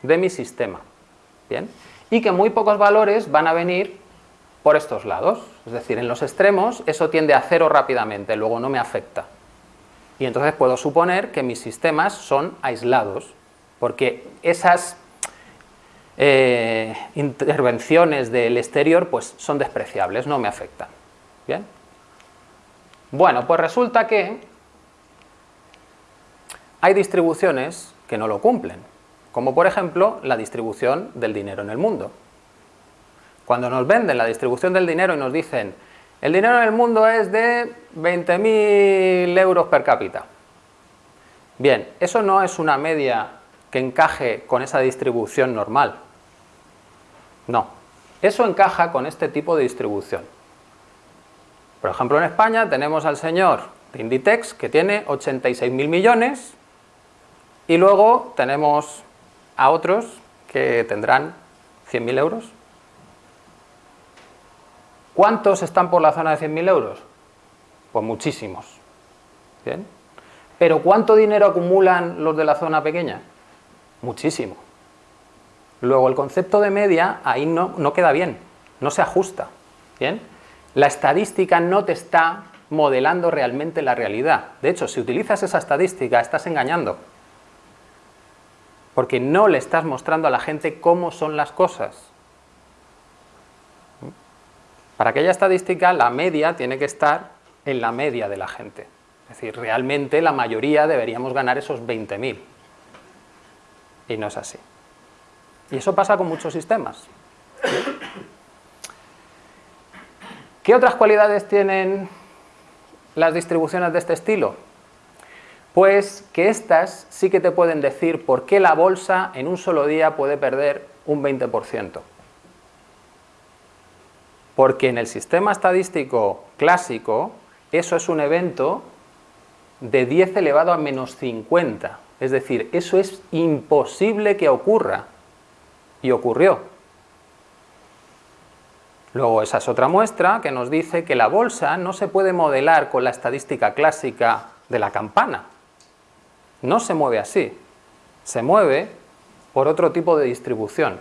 de mi sistema. Y que muy pocos valores van a venir por estos lados, es decir, en los extremos eso tiende a cero rápidamente, luego no me afecta. Y entonces puedo suponer que mis sistemas son aislados, porque esas eh, intervenciones del exterior pues son despreciables, no me afectan. ¿Bien? Bueno, pues resulta que hay distribuciones que no lo cumplen como por ejemplo la distribución del dinero en el mundo. Cuando nos venden la distribución del dinero y nos dicen el dinero en el mundo es de 20.000 euros per cápita. Bien, eso no es una media que encaje con esa distribución normal. No, eso encaja con este tipo de distribución. Por ejemplo, en España tenemos al señor de Inditex que tiene 86.000 millones y luego tenemos a otros que tendrán 100.000 euros. ¿Cuántos están por la zona de 100.000 euros? Pues muchísimos. ¿Bien? ¿Pero cuánto dinero acumulan los de la zona pequeña? Muchísimo. Luego el concepto de media ahí no, no queda bien, no se ajusta. ¿Bien? La estadística no te está modelando realmente la realidad. De hecho, si utilizas esa estadística, estás engañando. Porque no le estás mostrando a la gente cómo son las cosas. Para aquella estadística, la media tiene que estar en la media de la gente. Es decir, realmente la mayoría deberíamos ganar esos 20.000. Y no es así. Y eso pasa con muchos sistemas. ¿Qué otras cualidades tienen las distribuciones de este estilo? Pues que estas sí que te pueden decir por qué la bolsa en un solo día puede perder un 20%. Porque en el sistema estadístico clásico eso es un evento de 10 elevado a menos 50. Es decir, eso es imposible que ocurra. Y ocurrió. Luego esa es otra muestra que nos dice que la bolsa no se puede modelar con la estadística clásica de la campana. No se mueve así. Se mueve por otro tipo de distribución.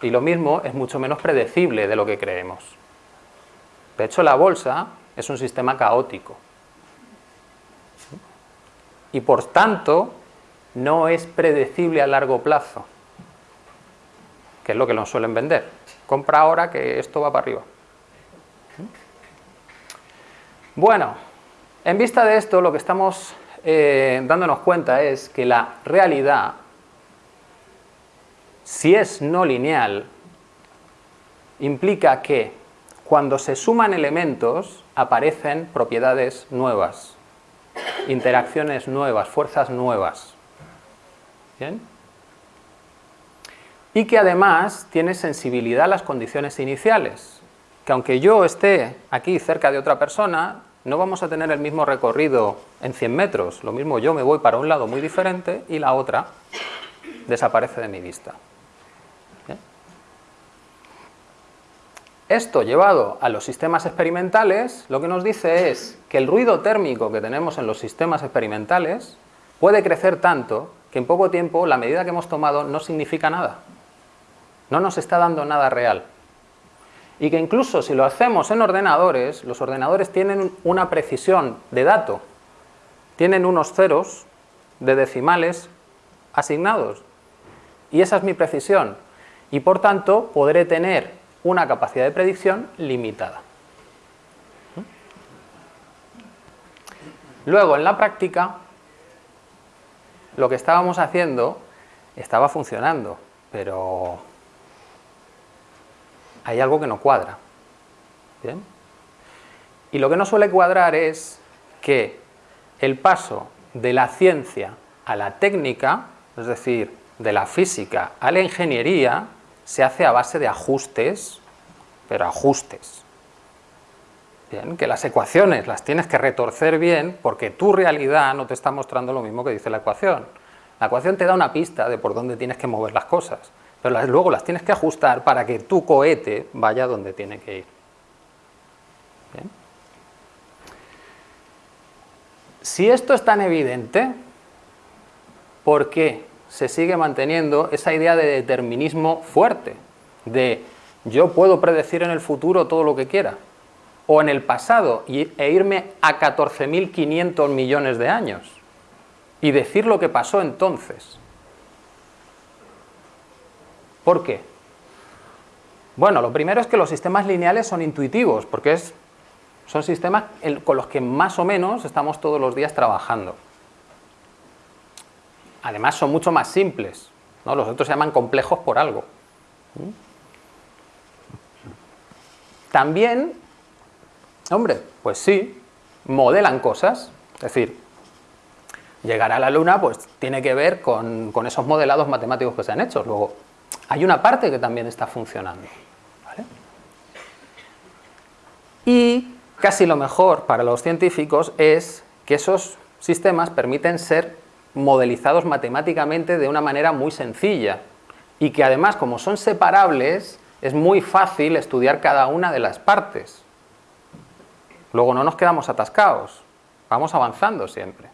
Y lo mismo es mucho menos predecible de lo que creemos. De hecho, la bolsa es un sistema caótico. Y por tanto, no es predecible a largo plazo, que es lo que nos suelen vender. Compra ahora que esto va para arriba. Bueno, en vista de esto, lo que estamos eh, dándonos cuenta es que la realidad, si es no lineal, implica que cuando se suman elementos aparecen propiedades nuevas, interacciones nuevas, fuerzas nuevas. ¿Bien? Y que además tiene sensibilidad a las condiciones iniciales, que aunque yo esté aquí cerca de otra persona, no vamos a tener el mismo recorrido en 100 metros, lo mismo yo me voy para un lado muy diferente y la otra desaparece de mi vista. Esto llevado a los sistemas experimentales, lo que nos dice es que el ruido térmico que tenemos en los sistemas experimentales puede crecer tanto que en poco tiempo la medida que hemos tomado no significa nada. No nos está dando nada real. Y que incluso si lo hacemos en ordenadores, los ordenadores tienen una precisión de dato, tienen unos ceros de decimales asignados. Y esa es mi precisión. Y por tanto podré tener una capacidad de predicción limitada. Luego, en la práctica, lo que estábamos haciendo estaba funcionando, pero hay algo que no cuadra. Y lo que no suele cuadrar es que el paso de la ciencia a la técnica, es decir, de la física a la ingeniería, se hace a base de ajustes, pero ajustes. Bien, que las ecuaciones las tienes que retorcer bien porque tu realidad no te está mostrando lo mismo que dice la ecuación. La ecuación te da una pista de por dónde tienes que mover las cosas, pero luego las tienes que ajustar para que tu cohete vaya donde tiene que ir. Si esto es tan evidente, ¿por qué se sigue manteniendo esa idea de determinismo fuerte, de yo puedo predecir en el futuro todo lo que quiera, o en el pasado e irme a 14.500 millones de años y decir lo que pasó entonces. ¿Por qué? Bueno, lo primero es que los sistemas lineales son intuitivos, porque es, son sistemas con los que más o menos estamos todos los días trabajando. Además son mucho más simples, ¿no? los otros se llaman complejos por algo. También, hombre, pues sí, modelan cosas, es decir, llegar a la luna pues tiene que ver con, esos modelados matemáticos que se han hecho. Luego, hay una parte que también está funcionando. Y casi lo mejor para los científicos es que esos sistemas permiten ser modelizados matemáticamente de una manera muy sencilla y que además como son separables es muy fácil estudiar cada una de las partes. Luego no nos quedamos atascados, vamos avanzando siempre.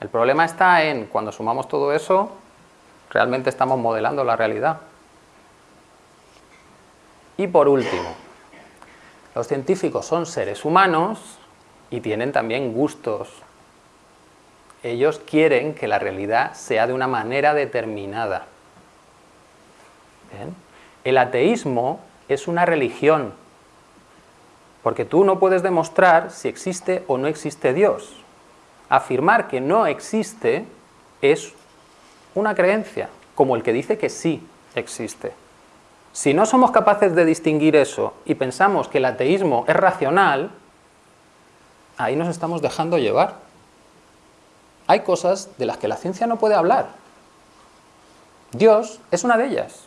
El problema está en cuando sumamos todo eso, realmente estamos modelando la realidad. Y por último, los científicos son seres humanos y tienen también gustos. Ellos quieren que la realidad sea de una manera determinada. El ateísmo es una religión, porque tú no puedes demostrar si existe o no existe Dios. Afirmar que no existe es una creencia, como el que dice que sí existe. Si no somos capaces de distinguir eso y pensamos que el ateísmo es racional, ahí nos estamos dejando llevar. Hay cosas de las que la ciencia no puede hablar. Dios es una de ellas.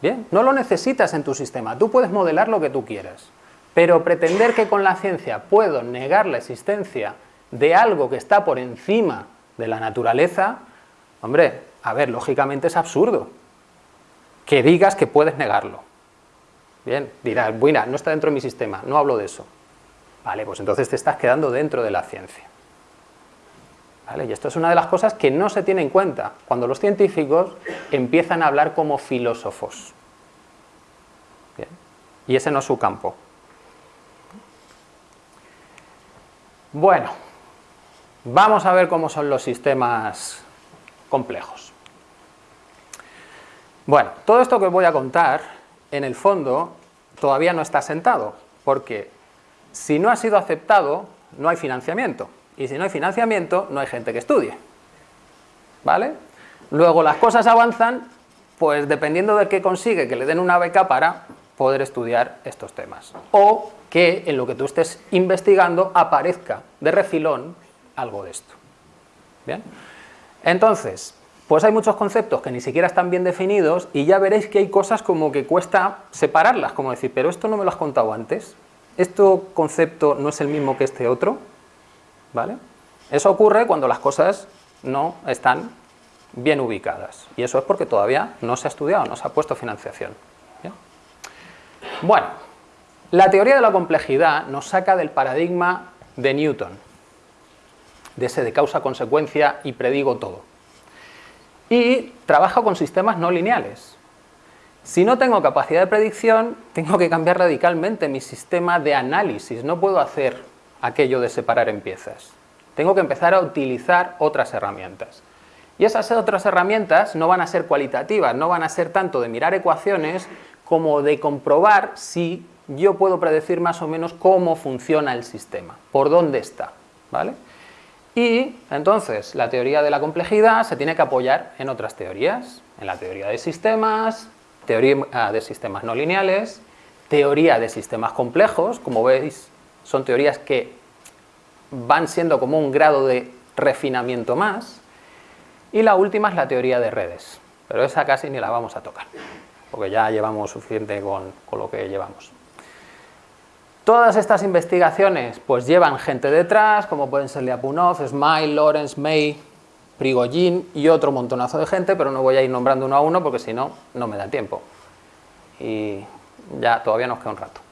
Bien, no lo necesitas en tu sistema, tú puedes modelar lo que tú quieras, pero pretender que con la ciencia puedo negar la existencia de algo que está por encima de la naturaleza, hombre, a ver, lógicamente es absurdo que digas que puedes negarlo. Bien, dirás, bueno, no está dentro de mi sistema, no hablo de eso. Vale, pues entonces te estás quedando dentro de la ciencia. ¿Vale? Y esto es una de las cosas que no se tiene en cuenta cuando los científicos empiezan a hablar como filósofos. Y ese no es su campo. Bueno, vamos a ver cómo son los sistemas complejos. Bueno, todo esto que os voy a contar, en el fondo, todavía no está sentado, porque si no ha sido aceptado, no hay financiamiento. Y si no hay financiamiento, no hay gente que estudie. ¿Vale? Luego las cosas avanzan, pues dependiendo de qué consigue que le den una beca para poder estudiar estos temas. O que en lo que tú estés investigando aparezca de refilón algo de esto. ¿Bien? Entonces, pues hay muchos conceptos que ni siquiera están bien definidos y ya veréis que hay cosas como que cuesta separarlas, como decir, pero esto no me lo has contado antes, este concepto no es el mismo que este otro, ¿vale? Eso ocurre cuando las cosas no están bien ubicadas y eso es porque todavía no se ha estudiado, no se ha puesto financiación. Bueno, la teoría de la complejidad nos saca del paradigma de Newton, de ese de causa-consecuencia y predigo todo. Y trabaja con sistemas no lineales. Si no tengo capacidad de predicción, tengo que cambiar radicalmente mi sistema de análisis. No puedo hacer aquello de separar en piezas. Tengo que empezar a utilizar otras herramientas. Y esas otras herramientas no van a ser cualitativas, no van a ser tanto de mirar ecuaciones como de comprobar si yo puedo predecir más o menos cómo funciona el sistema, por dónde está. ¿vale? Y entonces la teoría de la complejidad se tiene que apoyar en otras teorías, en la teoría de sistemas, teoría ah, de sistemas no lineales, teoría de sistemas complejos, como veis son teorías que van siendo como un grado de refinamiento más. Y la última es la teoría de redes, pero esa casi ni la vamos a tocar, porque ya llevamos suficiente con, lo que llevamos. Todas estas investigaciones pues llevan gente detrás, como pueden ser Lyapunov, Smile, Lawrence, May, Prigogine y otro montonazo de gente, pero no voy a ir nombrando uno a uno porque si no, no me da tiempo. Y ya todavía nos queda un rato.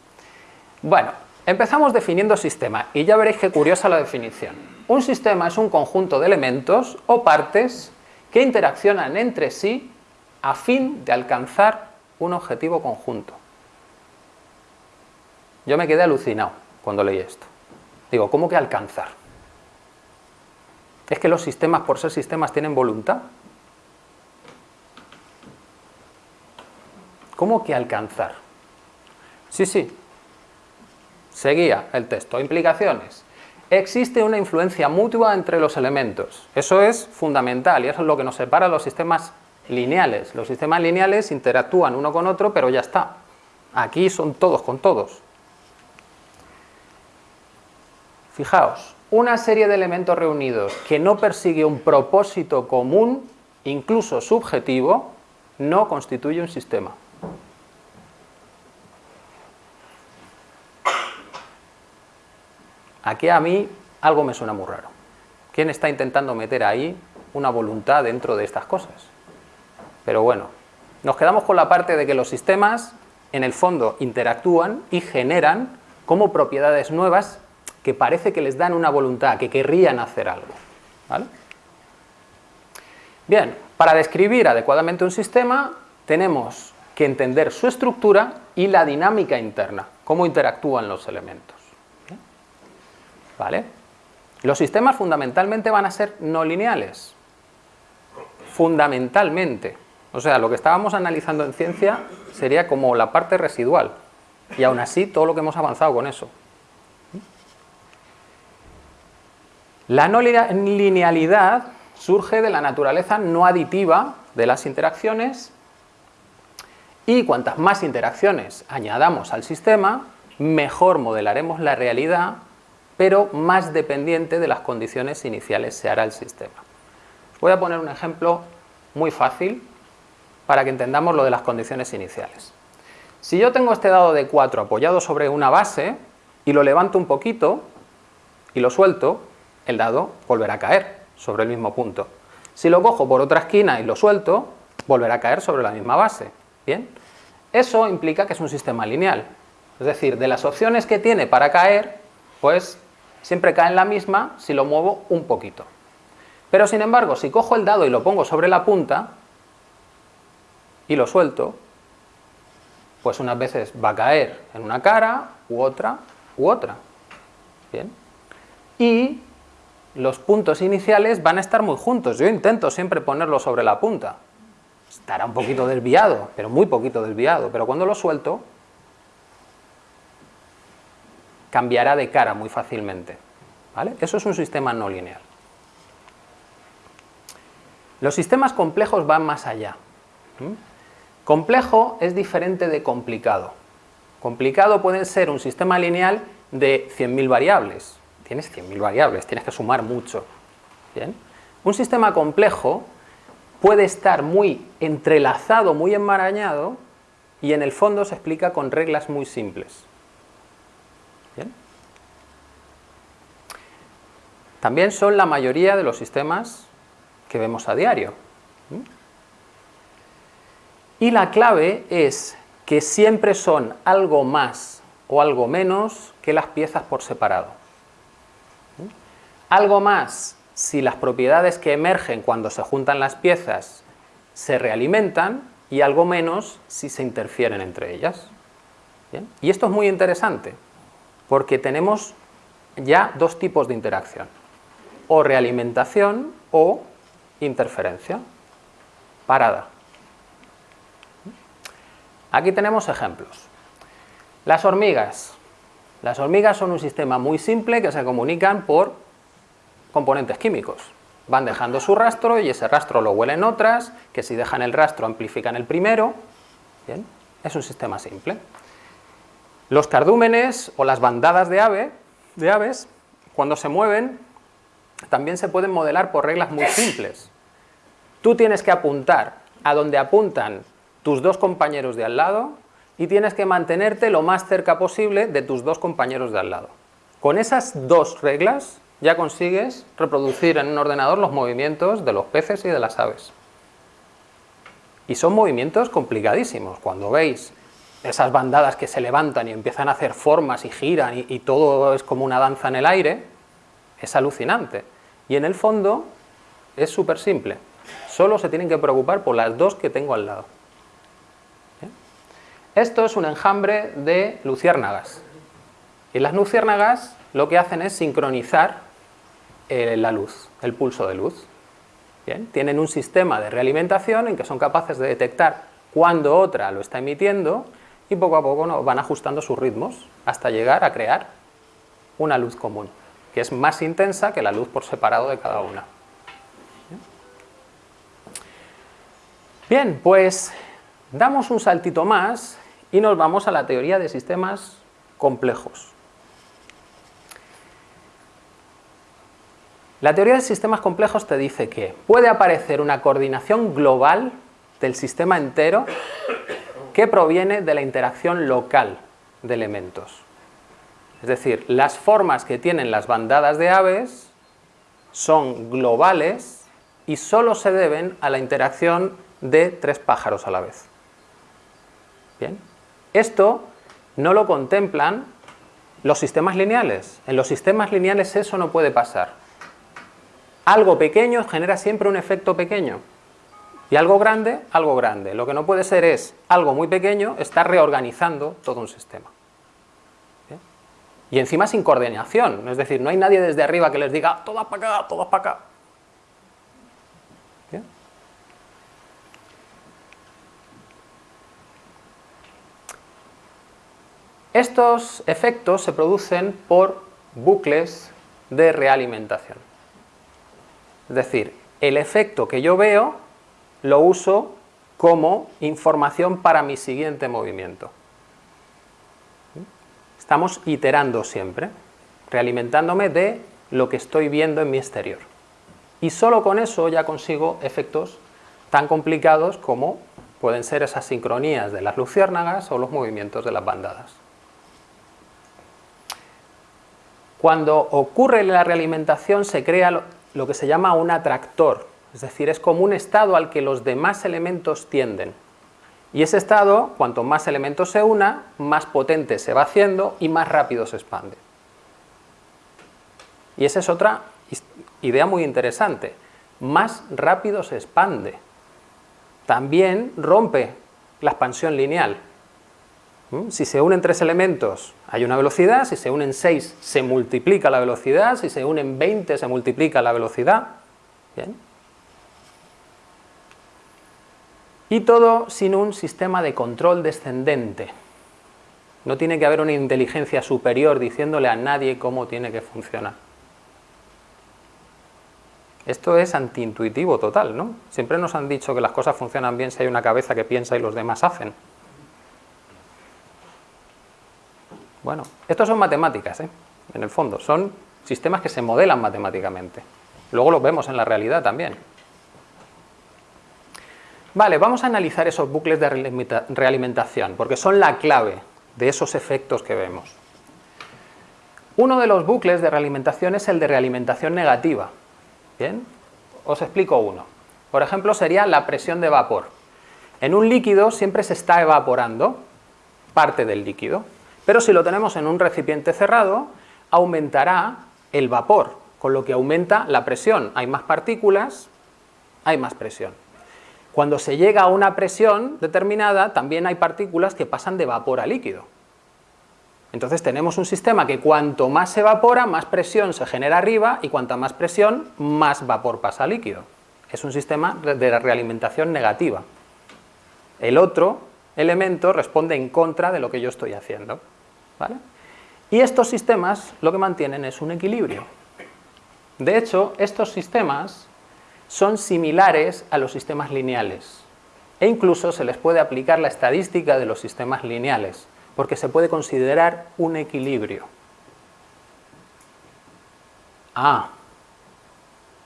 Bueno, Empezamos definiendo sistema y ya veréis qué curiosa la definición. Un sistema es un conjunto de elementos o partes que interaccionan entre sí a fin de alcanzar un objetivo conjunto. Yo me quedé alucinado cuando leí esto. Digo, ¿cómo que alcanzar? ¿Es que los sistemas, por ser sistemas, tienen voluntad? ¿Cómo que alcanzar? Sí, sí, Seguía el texto. Implicaciones. Existe una influencia mutua entre los elementos. Eso es fundamental y eso es lo que nos separa de los sistemas lineales. Los sistemas lineales interactúan uno con otro, pero ya está. Aquí son todos con todos. Fijaos, una serie de elementos reunidos que no persigue un propósito común, incluso subjetivo, no constituye un sistema. Aquí a mí algo me suena muy raro. ¿Quién está intentando meter ahí una voluntad dentro de estas cosas? Pero bueno, nos quedamos con la parte de que los sistemas en el fondo interactúan y generan como propiedades nuevas que parece que les dan una voluntad, que querrían hacer algo. Bien, para describir adecuadamente un sistema tenemos que entender su estructura y la dinámica interna, cómo interactúan los elementos. ¿Vale? Los sistemas fundamentalmente van a ser no lineales. Fundamentalmente. O sea, lo que estábamos analizando en ciencia sería como la parte residual. Y aún así, todo lo que hemos avanzado con eso. La no linealidad surge de la naturaleza no aditiva de las interacciones y cuantas más interacciones añadamos al sistema, mejor modelaremos la realidad, pero más dependiente de las condiciones iniciales se hará el sistema. Voy a poner un ejemplo muy fácil para que entendamos lo de las condiciones iniciales. Si yo tengo este dado de 4 apoyado sobre una base y lo levanto un poquito y lo suelto, el dado volverá a caer sobre el mismo punto. Si lo cojo por otra esquina y lo suelto, volverá a caer sobre la misma base. ¿Bien? Eso implica que es un sistema lineal. Es decir, de las opciones que tiene para caer, pues siempre cae en la misma si lo muevo un poquito. Pero sin embargo, si cojo el dado y lo pongo sobre la punta y lo suelto, pues unas veces va a caer en una cara, u otra, u otra. ¿Bien? Y los puntos iniciales van a estar muy juntos. Yo intento siempre ponerlo sobre la punta. Estará un poquito desviado, pero muy poquito desviado. Pero cuando lo suelto, cambiará de cara muy fácilmente. ¿vale? Eso es un sistema no lineal. Los sistemas complejos van más allá. Complejo es diferente de complicado. Complicado puede ser un sistema lineal de 100.000 variables, tienes 100.000 variables, tienes que sumar mucho. ¿Bien? Un sistema complejo puede estar muy entrelazado, muy enmarañado, y en el fondo se explica con reglas muy simples. ¿Bien? También son la mayoría de los sistemas que vemos a diario. Y la clave es que siempre son algo más o algo menos que las piezas por separado. Algo más si las propiedades que emergen cuando se juntan las piezas se realimentan y algo menos si se interfieren entre ellas. Y esto es muy interesante porque tenemos ya dos tipos de interacción, o realimentación o interferencia, parada. Aquí tenemos ejemplos. Las hormigas. Las hormigas son un sistema muy simple que se comunican por componentes químicos. Van dejando su rastro y ese rastro lo huelen otras, que si dejan el rastro amplifican el primero. Bien, es un sistema simple. Los cardúmenes o las bandadas de, ave, de aves, cuando se mueven, también se pueden modelar por reglas muy simples. Tú tienes que apuntar a donde apuntan tus dos compañeros de al lado y tienes que mantenerte lo más cerca posible de tus dos compañeros de al lado. Con esas dos reglas ya consigues reproducir en un ordenador los movimientos de los peces y de las aves. Y son movimientos complicadísimos. Cuando veis esas bandadas que se levantan y empiezan a hacer formas y giran y, todo es como una danza en el aire, es alucinante. Y en el fondo es súper simple. Solo se tienen que preocupar por las dos que tengo al lado. Esto es un enjambre de luciérnagas. Y las luciérnagas lo que hacen es sincronizar eh, la luz, el pulso de luz. Bien, tienen un sistema de realimentación en que son capaces de detectar cuando otra lo está emitiendo y poco a poco van ajustando sus ritmos hasta llegar a crear una luz común, que es más intensa que la luz por separado de cada una. Bien, pues damos un saltito más y nos vamos a la teoría de sistemas complejos. La teoría de sistemas complejos te dice que puede aparecer una coordinación global del sistema entero que proviene de la interacción local de elementos. Es decir, las formas que tienen las bandadas de aves son globales y solo se deben a la interacción de tres pájaros a la vez. Bien. Esto no lo contemplan los sistemas lineales. En los sistemas lineales eso no puede pasar algo pequeño genera siempre un efecto pequeño. Y algo grande, algo grande. Lo que no puede ser es algo muy pequeño, estar reorganizando todo un sistema. Y encima sin coordinación, es decir, no hay nadie desde arriba que les diga, todas para acá, todas para acá. Estos efectos se producen por bucles de realimentación. Es decir, el efecto que yo veo lo uso como información para mi siguiente movimiento. Estamos iterando siempre, realimentándome de lo que estoy viendo en mi exterior. Y solo con eso ya consigo efectos tan complicados como pueden ser esas sincronías de las luciérnagas o los movimientos de las bandadas. Cuando ocurre la realimentación se crea lo que se llama un atractor, es decir, es como un estado al que los demás elementos tienden. Y ese estado, cuanto más elementos se una, más potente se va haciendo y más rápido se expande. Y esa es otra idea muy interesante. Más rápido se expande. También rompe la expansión lineal. ¿Mm? Si se unen tres elementos hay una velocidad, si se unen seis se multiplica la velocidad, si se unen 20 se multiplica la velocidad. Y todo sin un sistema de control descendente. No tiene que haber una inteligencia superior diciéndole a nadie cómo tiene que funcionar. Esto es antiintuitivo total, ¿no? Siempre nos han dicho que las cosas funcionan bien si hay una cabeza que piensa y los demás hacen. Bueno, estos son matemáticas, ¿eh? en el fondo, son sistemas que se modelan matemáticamente. Luego los vemos en la realidad también. Vale, vamos a analizar esos bucles de realimentación, porque son la clave de esos efectos que vemos. Uno de los bucles de realimentación es el de realimentación negativa. ¿Bien? Os explico uno. Por ejemplo, sería la presión de vapor. En un líquido siempre se está evaporando parte del líquido. Pero si lo tenemos en un recipiente cerrado, aumentará el vapor, con lo que aumenta la presión. Hay más partículas, hay más presión. Cuando se llega a una presión determinada, también hay partículas que pasan de vapor a líquido. Entonces tenemos un sistema que cuanto más se evapora, más presión se genera arriba y cuanta más presión, más vapor pasa a líquido. Es un sistema de realimentación negativa. El otro elemento responde en contra de lo que yo estoy haciendo. Y estos sistemas lo que mantienen es un equilibrio. De hecho, estos sistemas son similares a los sistemas lineales e incluso se les puede aplicar la estadística de los sistemas lineales porque se puede considerar un equilibrio. Ah,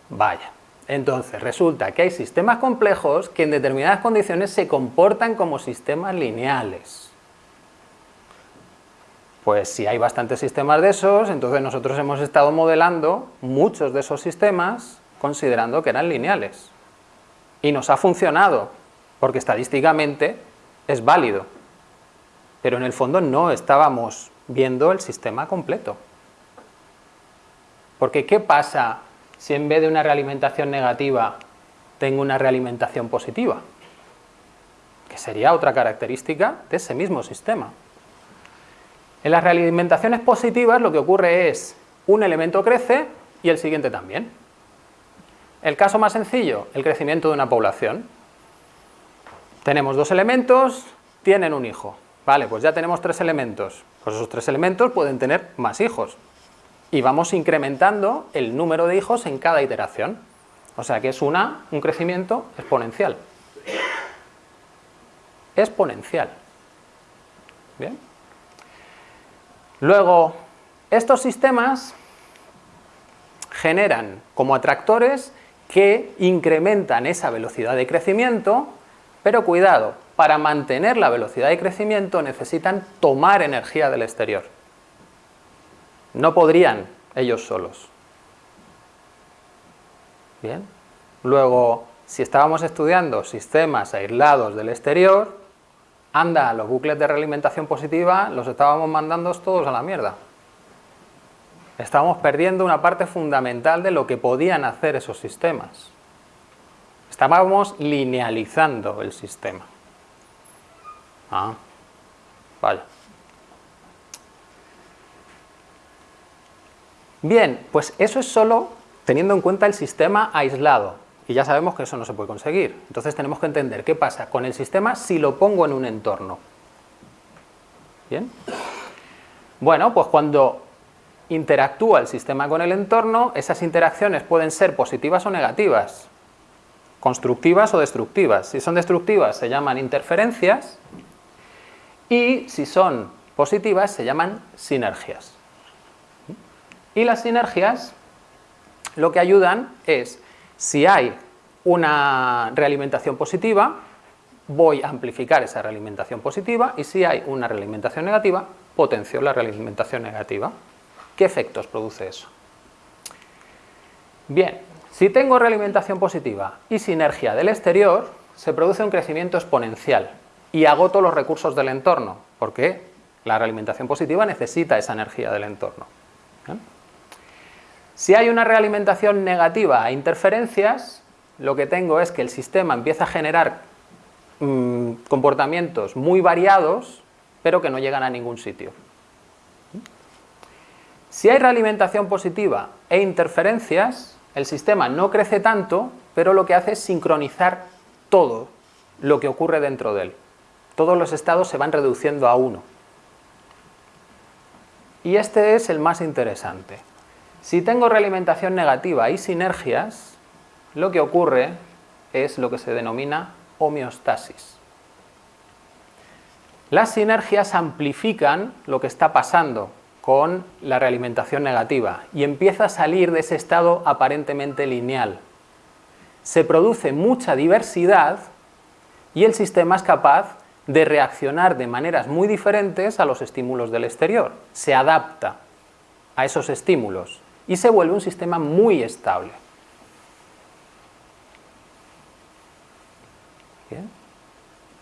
vaya. Entonces, resulta que hay sistemas complejos que en determinadas condiciones se comportan como sistemas lineales. Pues si hay bastantes sistemas de esos, entonces nosotros hemos estado modelando muchos de esos sistemas considerando que eran lineales. Y nos ha funcionado, porque estadísticamente es válido. Pero en el fondo no estábamos viendo el sistema completo. Porque ¿qué pasa si en vez de una realimentación negativa tengo una realimentación positiva? Que sería otra característica de ese mismo sistema. En las realimentaciones positivas lo que ocurre es un elemento crece y el siguiente también. El caso más sencillo, el crecimiento de una población. Tenemos dos elementos, tienen un hijo. Vale, pues ya tenemos tres elementos. Pues esos tres elementos pueden tener más hijos. Y vamos incrementando el número de hijos en cada iteración. O sea que es una, un crecimiento exponencial. Exponencial. ¿Bien? Luego, estos sistemas generan como atractores que incrementan esa velocidad de crecimiento, pero cuidado, para mantener la velocidad de crecimiento necesitan tomar energía del exterior. No podrían ellos solos. Bien. Luego, si estábamos estudiando sistemas aislados del exterior, anda, los bucles de realimentación positiva los estábamos mandando todos a la mierda. Estábamos perdiendo una parte fundamental de lo que podían hacer esos sistemas. Estábamos linealizando el sistema. Ah, vale. Bien, pues eso es solo teniendo en cuenta el sistema aislado. Y ya sabemos que eso no se puede conseguir. Entonces tenemos que entender qué pasa con el sistema si lo pongo en un entorno. ¿Bien? Bueno, pues cuando interactúa el sistema con el entorno, esas interacciones pueden ser positivas o negativas, constructivas o destructivas. Si son destructivas se llaman interferencias y si son positivas se llaman sinergias. Y las sinergias lo que ayudan es, si hay una realimentación positiva, voy a amplificar esa realimentación positiva y si hay una realimentación negativa, potencio la realimentación negativa. ¿Qué efectos produce eso? Bien, si tengo realimentación positiva y sinergia del exterior, se produce un crecimiento exponencial y agoto los recursos del entorno, porque la realimentación positiva necesita esa energía del entorno. Si hay una realimentación negativa a interferencias, lo que tengo es que el sistema empieza a generar mm, comportamientos muy variados, pero que no llegan a ningún sitio. Si hay realimentación positiva e interferencias, el sistema no crece tanto, pero lo que hace es sincronizar todo lo que ocurre dentro de él. Todos los estados se van reduciendo a uno. Y este es el más interesante. Si tengo realimentación negativa y sinergias, lo que ocurre es lo que se denomina homeostasis. Las sinergias amplifican lo que está pasando con la realimentación negativa y empieza a salir de ese estado aparentemente lineal. Se produce mucha diversidad y el sistema es capaz de reaccionar de maneras muy diferentes a los estímulos del exterior. Se adapta a esos estímulos y se vuelve un sistema muy estable.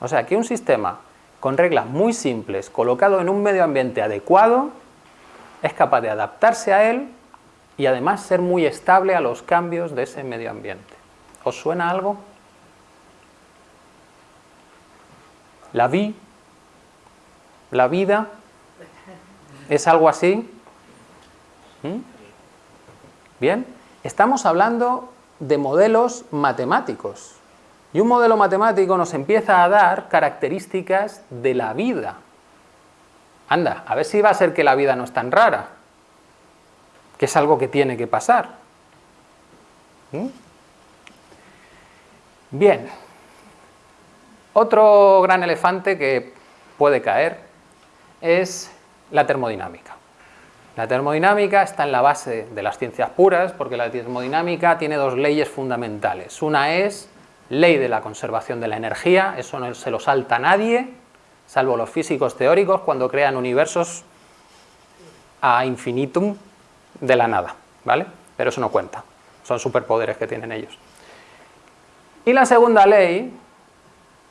O sea, que un sistema con reglas muy simples, colocado en un medio ambiente adecuado, es capaz de adaptarse a él y además ser muy estable a los cambios de ese medio ambiente. ¿Os suena algo? La vi, la vida, ¿es algo así? ¿Mm? Bien, estamos hablando de modelos matemáticos y un modelo matemático nos empieza a dar características de la vida. Anda, a ver si va a ser que la vida no es tan rara, que es algo que tiene que pasar. ¿Mm? Bien, otro gran elefante que puede caer es la termodinámica. La termodinámica está en la base de las ciencias puras porque la termodinámica tiene dos leyes fundamentales. Una es ley de la conservación de la energía, eso no se lo salta nadie, salvo los físicos teóricos cuando crean universos a infinitum de la nada, ¿vale? Pero eso no cuenta, son superpoderes que tienen ellos. Y la segunda ley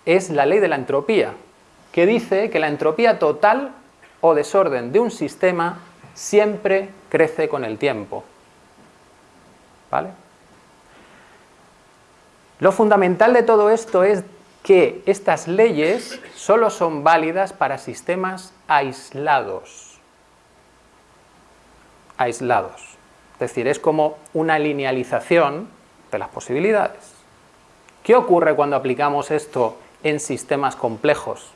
es la ley de la entropía, que dice que la entropía total o desorden de un sistema siempre crece con el tiempo. ¿Vale? Lo fundamental de todo esto es que estas leyes solo son válidas para sistemas aislados. Aislados. Es decir, es como una linealización de las posibilidades. ¿Qué ocurre cuando aplicamos esto en sistemas complejos?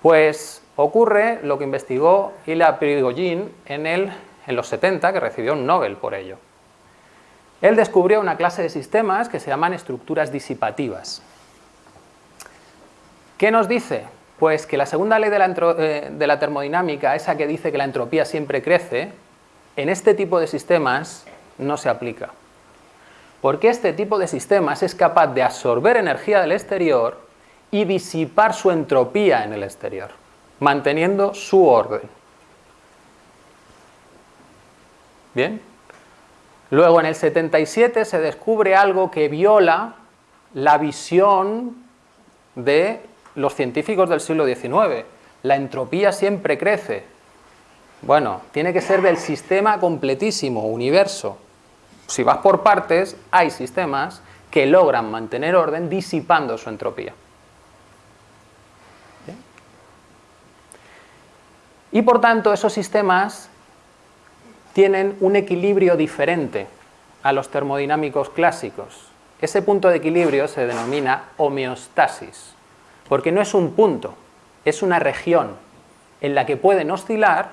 Pues ocurre lo que investigó Ila Prigogine en, en los 70, que recibió un Nobel por ello. Él descubrió una clase de sistemas que se llaman estructuras disipativas. ¿Qué nos dice? Pues que la segunda ley de la, eh, de la termodinámica, esa que dice que la entropía siempre crece, en este tipo de sistemas no se aplica. Porque este tipo de sistemas es capaz de absorber energía del exterior y disipar su entropía en el exterior manteniendo su orden. Bien. Luego en el 77 se descubre algo que viola la visión de los científicos del siglo XIX. La entropía siempre crece. Bueno, tiene que ser del sistema completísimo, universo. Si vas por partes, hay sistemas que logran mantener orden disipando su entropía. Y por tanto esos sistemas tienen un equilibrio diferente a los termodinámicos clásicos. Ese punto de equilibrio se denomina homeostasis, porque no es un punto, es una región en la que pueden oscilar,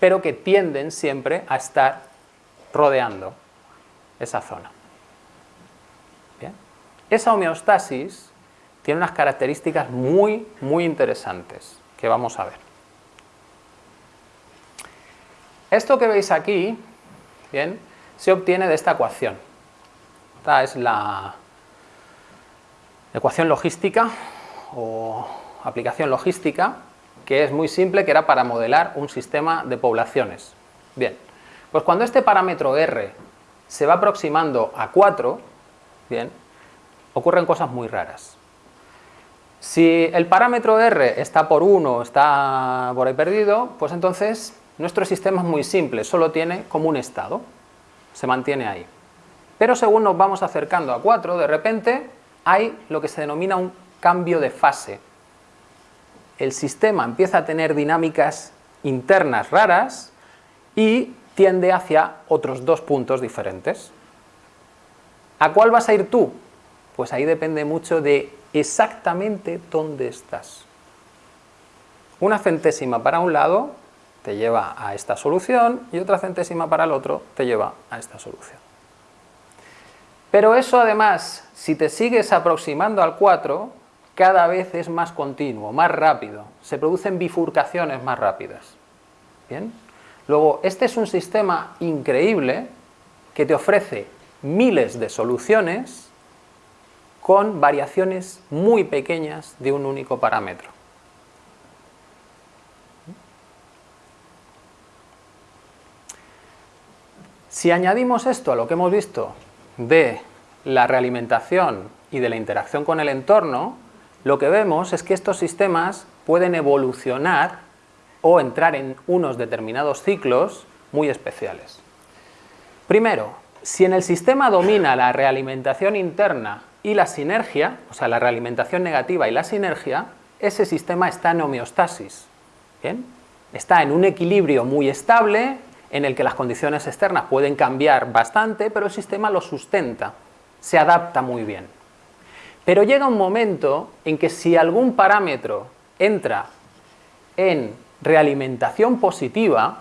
pero que tienden siempre a estar rodeando esa zona. Esa homeostasis tiene unas características muy, muy interesantes que vamos a ver. Esto que veis aquí, bien, se obtiene de esta ecuación. Esta es la ecuación logística o aplicación logística, que es muy simple, que era para modelar un sistema de poblaciones. Bien, pues cuando este parámetro R se va aproximando a 4, bien, ocurren cosas muy raras. Si el parámetro R está por 1, está por ahí perdido, pues entonces nuestro sistema es muy simple, solo tiene como un estado, se mantiene ahí. Pero según nos vamos acercando a 4, de repente hay lo que se denomina un cambio de fase. El sistema empieza a tener dinámicas internas raras y tiende hacia otros dos puntos diferentes. ¿A cuál vas a ir tú? Pues ahí depende mucho de exactamente dónde estás. Una centésima para un lado te lleva a esta solución y otra centésima para el otro te lleva a esta solución. Pero eso además, si te sigues aproximando al 4, cada vez es más continuo, más rápido, se producen bifurcaciones más rápidas. ¿Bien? Luego, este es un sistema increíble que te ofrece miles de soluciones con variaciones muy pequeñas de un único parámetro. Si añadimos esto a lo que hemos visto de la realimentación y de la interacción con el entorno, lo que vemos es que estos sistemas pueden evolucionar o entrar en unos determinados ciclos muy especiales. Primero, si en el sistema domina la realimentación interna y la sinergia, o sea, la realimentación negativa y la sinergia, ese sistema está en homeostasis. Está en un equilibrio muy estable, en el que las condiciones externas pueden cambiar bastante, pero el sistema lo sustenta, se adapta muy bien. Pero llega un momento en que si algún parámetro entra en realimentación positiva,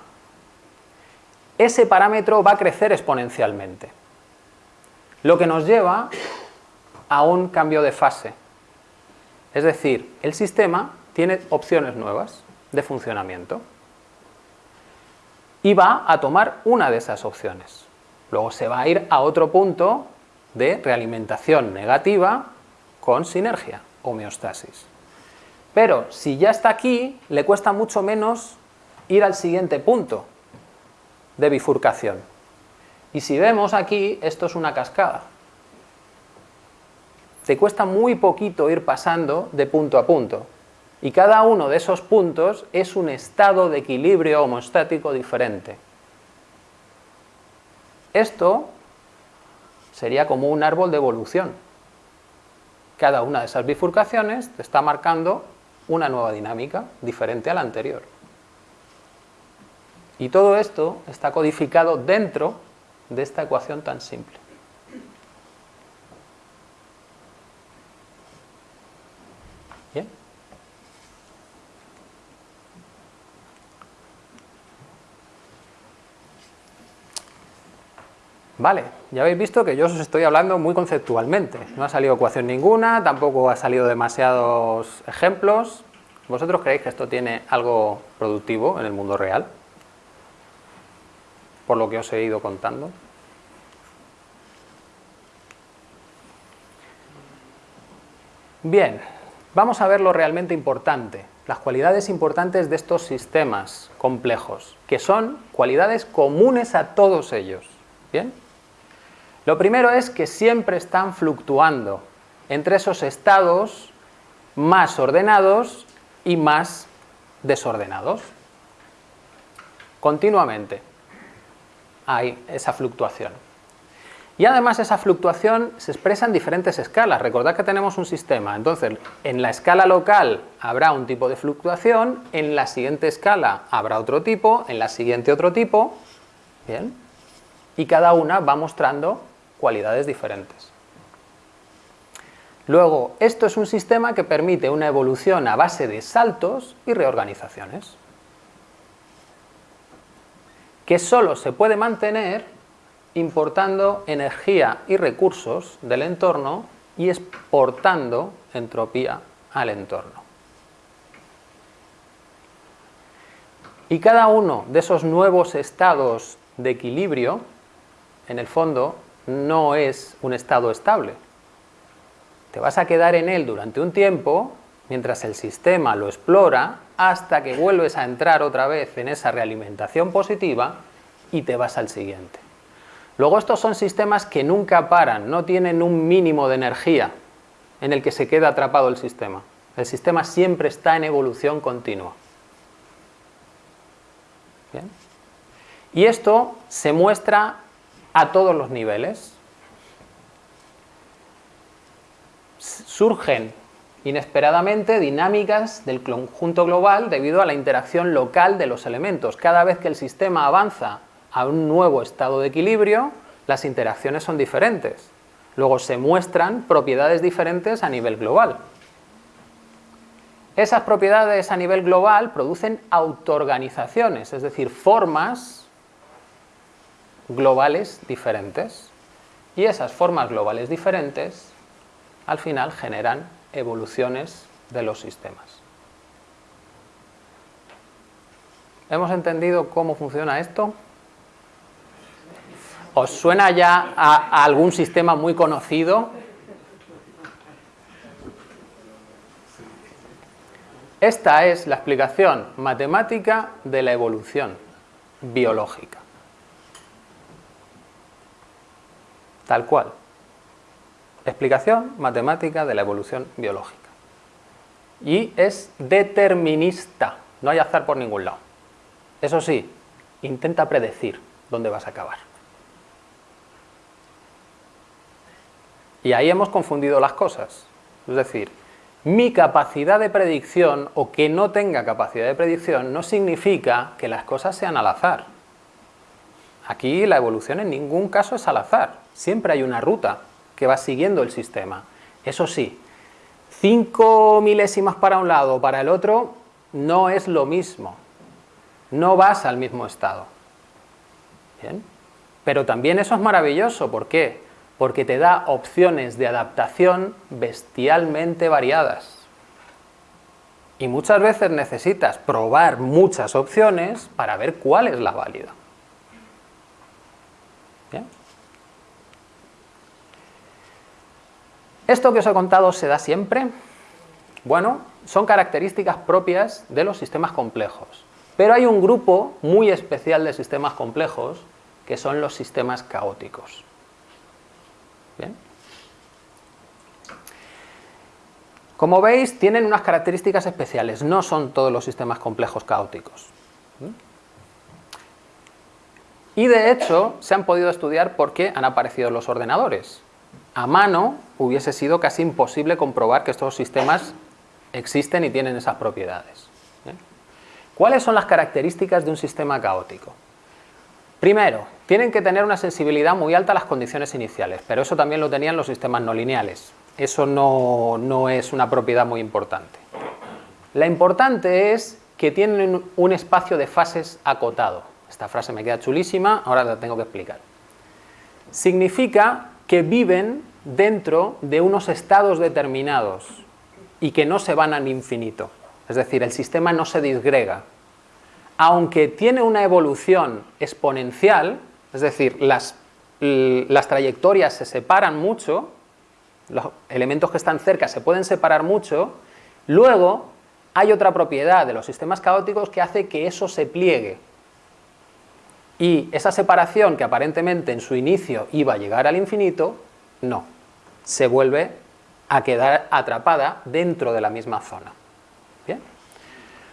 ese parámetro va a crecer exponencialmente. Lo que nos lleva a un cambio de fase. Es decir, el sistema tiene opciones nuevas de funcionamiento y va a tomar una de esas opciones. Luego se va a ir a otro punto de realimentación negativa con sinergia, homeostasis. Pero si ya está aquí, le cuesta mucho menos ir al siguiente punto de bifurcación. Y si vemos aquí, esto es una cascada te cuesta muy poquito ir pasando de punto a punto. Y cada uno de esos puntos es un estado de equilibrio homostático diferente. Esto sería como un árbol de evolución. Cada una de esas bifurcaciones te está marcando una nueva dinámica diferente a la anterior. Y todo esto está codificado dentro de esta ecuación tan simple. Vale, ya habéis visto que yo os estoy hablando muy conceptualmente. No ha salido ecuación ninguna, tampoco ha salido demasiados ejemplos. ¿Vosotros creéis que esto tiene algo productivo en el mundo real? Por lo que os he ido contando. Bien, vamos a ver lo realmente importante, las cualidades importantes de estos sistemas complejos, que son cualidades comunes a todos ellos. ¿Bien? Lo primero es que siempre están fluctuando entre esos estados más ordenados y más desordenados. Continuamente hay esa fluctuación. Y además esa fluctuación se expresa en diferentes escalas. Recordad que tenemos un sistema, entonces en la escala local habrá un tipo de fluctuación, en la siguiente escala habrá otro tipo, en la siguiente otro tipo, Bien. Y cada una va mostrando cualidades diferentes. Luego, esto es un sistema que permite una evolución a base de saltos y reorganizaciones, que solo se puede mantener importando energía y recursos del entorno y exportando entropía al entorno. Y cada uno de esos nuevos estados de equilibrio, en el fondo, no es un estado estable. Te vas a quedar en él durante un tiempo, mientras el sistema lo explora, hasta que vuelves a entrar otra vez en esa realimentación positiva y te vas al siguiente. Luego estos son sistemas que nunca paran, no tienen un mínimo de energía en el que se queda atrapado el sistema. El sistema siempre está en evolución continua. Y esto se muestra a todos los niveles. Surgen inesperadamente dinámicas del conjunto global debido a la interacción local de los elementos. Cada vez que el sistema avanza a un nuevo estado de equilibrio, las interacciones son diferentes. Luego se muestran propiedades diferentes a nivel global. Esas propiedades a nivel global producen autoorganizaciones, es decir, formas globales diferentes. Y esas formas globales diferentes al final generan evoluciones de los sistemas. ¿Hemos entendido cómo funciona esto? ¿Os suena ya a, algún sistema muy conocido? Esta es la explicación matemática de la evolución biológica. Tal cual. Explicación matemática de la evolución biológica. Y es determinista, no hay azar por ningún lado. Eso sí, intenta predecir dónde vas a acabar. Y ahí hemos confundido las cosas. Es decir, mi capacidad de predicción o que no tenga capacidad de predicción no significa que las cosas sean al azar. Aquí la evolución en ningún caso es al azar. Siempre hay una ruta que va siguiendo el sistema. Eso sí, cinco milésimas para un lado o para el otro no es lo mismo. No vas al mismo estado. ¿Bien? Pero también eso es maravilloso. ¿Por qué? porque te da opciones de adaptación bestialmente variadas. Y muchas veces necesitas probar muchas opciones para ver cuál es la válida. ¿Esto que os he contado se da siempre? Bueno, son características propias de los sistemas complejos. Pero hay un grupo muy especial de sistemas complejos que son los sistemas caóticos. Como veis, tienen unas características especiales, no son todos los sistemas complejos caóticos. Y de hecho, se han podido estudiar por qué han aparecido los ordenadores. A mano hubiese sido casi imposible comprobar que estos sistemas existen y tienen esas propiedades. ¿Cuáles son las características de un sistema caótico? Primero, tienen que tener una sensibilidad muy alta a las condiciones iniciales, pero eso también lo tenían los sistemas no lineales. Eso no, es una propiedad muy importante. La importante es que tienen un espacio de fases acotado. Esta frase me queda chulísima, ahora la tengo que explicar. Significa que viven dentro de unos estados determinados y que no se van al infinito. Es decir, el sistema no se disgrega, aunque tiene una evolución exponencial, es decir, las, las trayectorias se separan mucho, los elementos que están cerca se pueden separar mucho, luego hay otra propiedad de los sistemas caóticos que hace que eso se pliegue. Y esa separación que aparentemente en su inicio iba a llegar al infinito, no, se vuelve a quedar atrapada dentro de la misma zona. ¿Bien?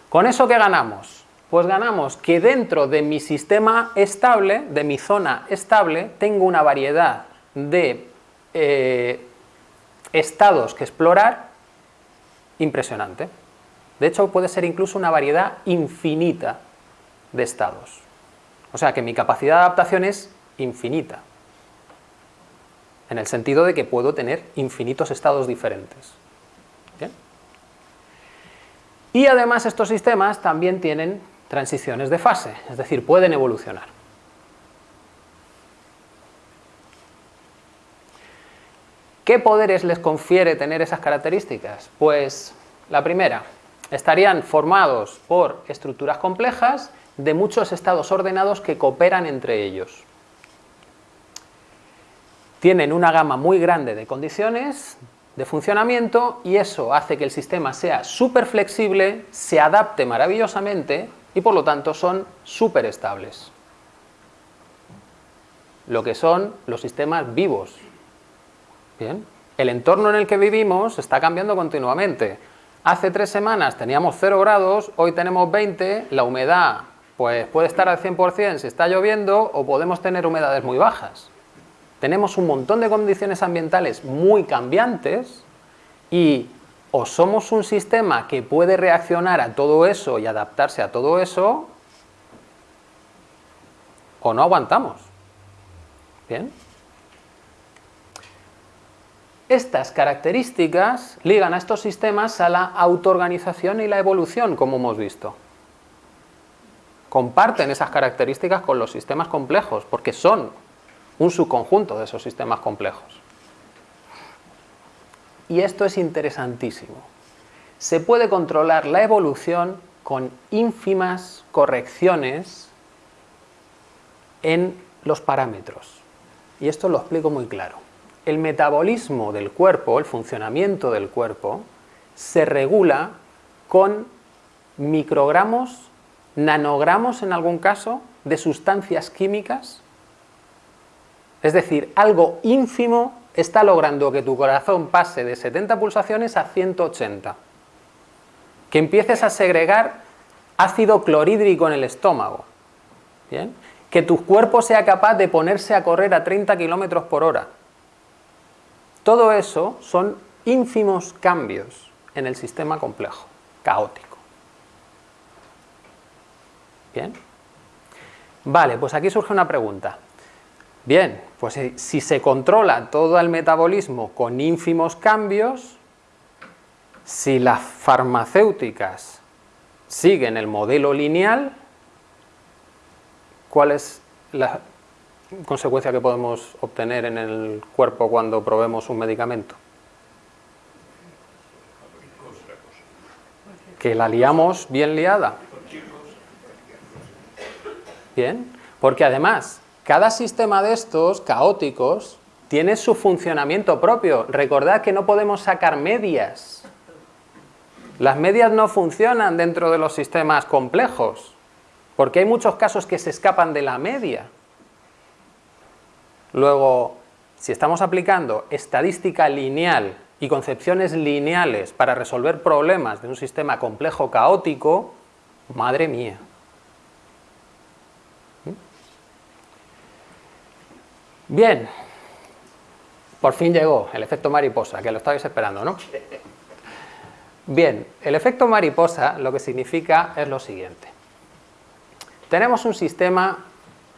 ¿Con eso qué ganamos? Pues ganamos que dentro de mi sistema estable, de mi zona estable, tengo una variedad de eh, estados que explorar impresionante. De hecho, puede ser incluso una variedad infinita de estados. O sea que mi capacidad de adaptación es infinita, en el sentido de que puedo tener infinitos estados diferentes. Y además estos sistemas también tienen transiciones de fase, es decir, pueden evolucionar. ¿Qué poderes les confiere tener esas características? Pues la primera, estarían formados por estructuras complejas de muchos estados ordenados que cooperan entre ellos. Tienen una gama muy grande de condiciones de funcionamiento y eso hace que el sistema sea súper flexible, se adapte maravillosamente y por lo tanto son súper estables. Lo que son los sistemas vivos. Bien. El entorno en el que vivimos está cambiando continuamente. Hace tres semanas teníamos 0 grados, hoy tenemos 20, la humedad pues puede estar al 100% si está lloviendo o podemos tener humedades muy bajas. Tenemos un montón de condiciones ambientales muy cambiantes y o somos un sistema que puede reaccionar a todo eso y adaptarse a todo eso o no aguantamos. ¿Bien? Estas características ligan a estos sistemas a la autoorganización y la evolución, como hemos visto comparten esas características con los sistemas complejos, porque son un subconjunto de esos sistemas complejos. Y esto es interesantísimo. Se puede controlar la evolución con ínfimas correcciones en los parámetros. Y esto lo explico muy claro. El metabolismo del cuerpo, el funcionamiento del cuerpo, se regula con microgramos nanogramos en algún caso de sustancias químicas, es decir, algo ínfimo está logrando que tu corazón pase de 70 pulsaciones a 180, que empieces a segregar ácido clorhídrico en el estómago, que tu cuerpo sea capaz de ponerse a correr a 30 kilómetros por hora. Todo eso son ínfimos cambios en el sistema complejo, caótico. Bien. Vale, pues aquí surge una pregunta. Bien, pues eh, si se controla todo el metabolismo con ínfimos cambios, si las farmacéuticas siguen el modelo lineal, ¿cuál es la consecuencia que podemos obtener en el cuerpo cuando probemos un medicamento? Que la liamos bien liada. Porque además, cada sistema de estos caóticos tiene su funcionamiento propio. Recordad que no podemos sacar medias. Las medias no funcionan dentro de los sistemas complejos, porque hay muchos casos que se escapan de la media. Luego, si estamos aplicando estadística lineal y concepciones lineales para resolver problemas de un sistema complejo caótico, madre mía. Bien, por fin llegó el efecto mariposa, que lo estabais esperando, ¿no? Bien, el efecto mariposa lo que significa es lo siguiente. Tenemos un sistema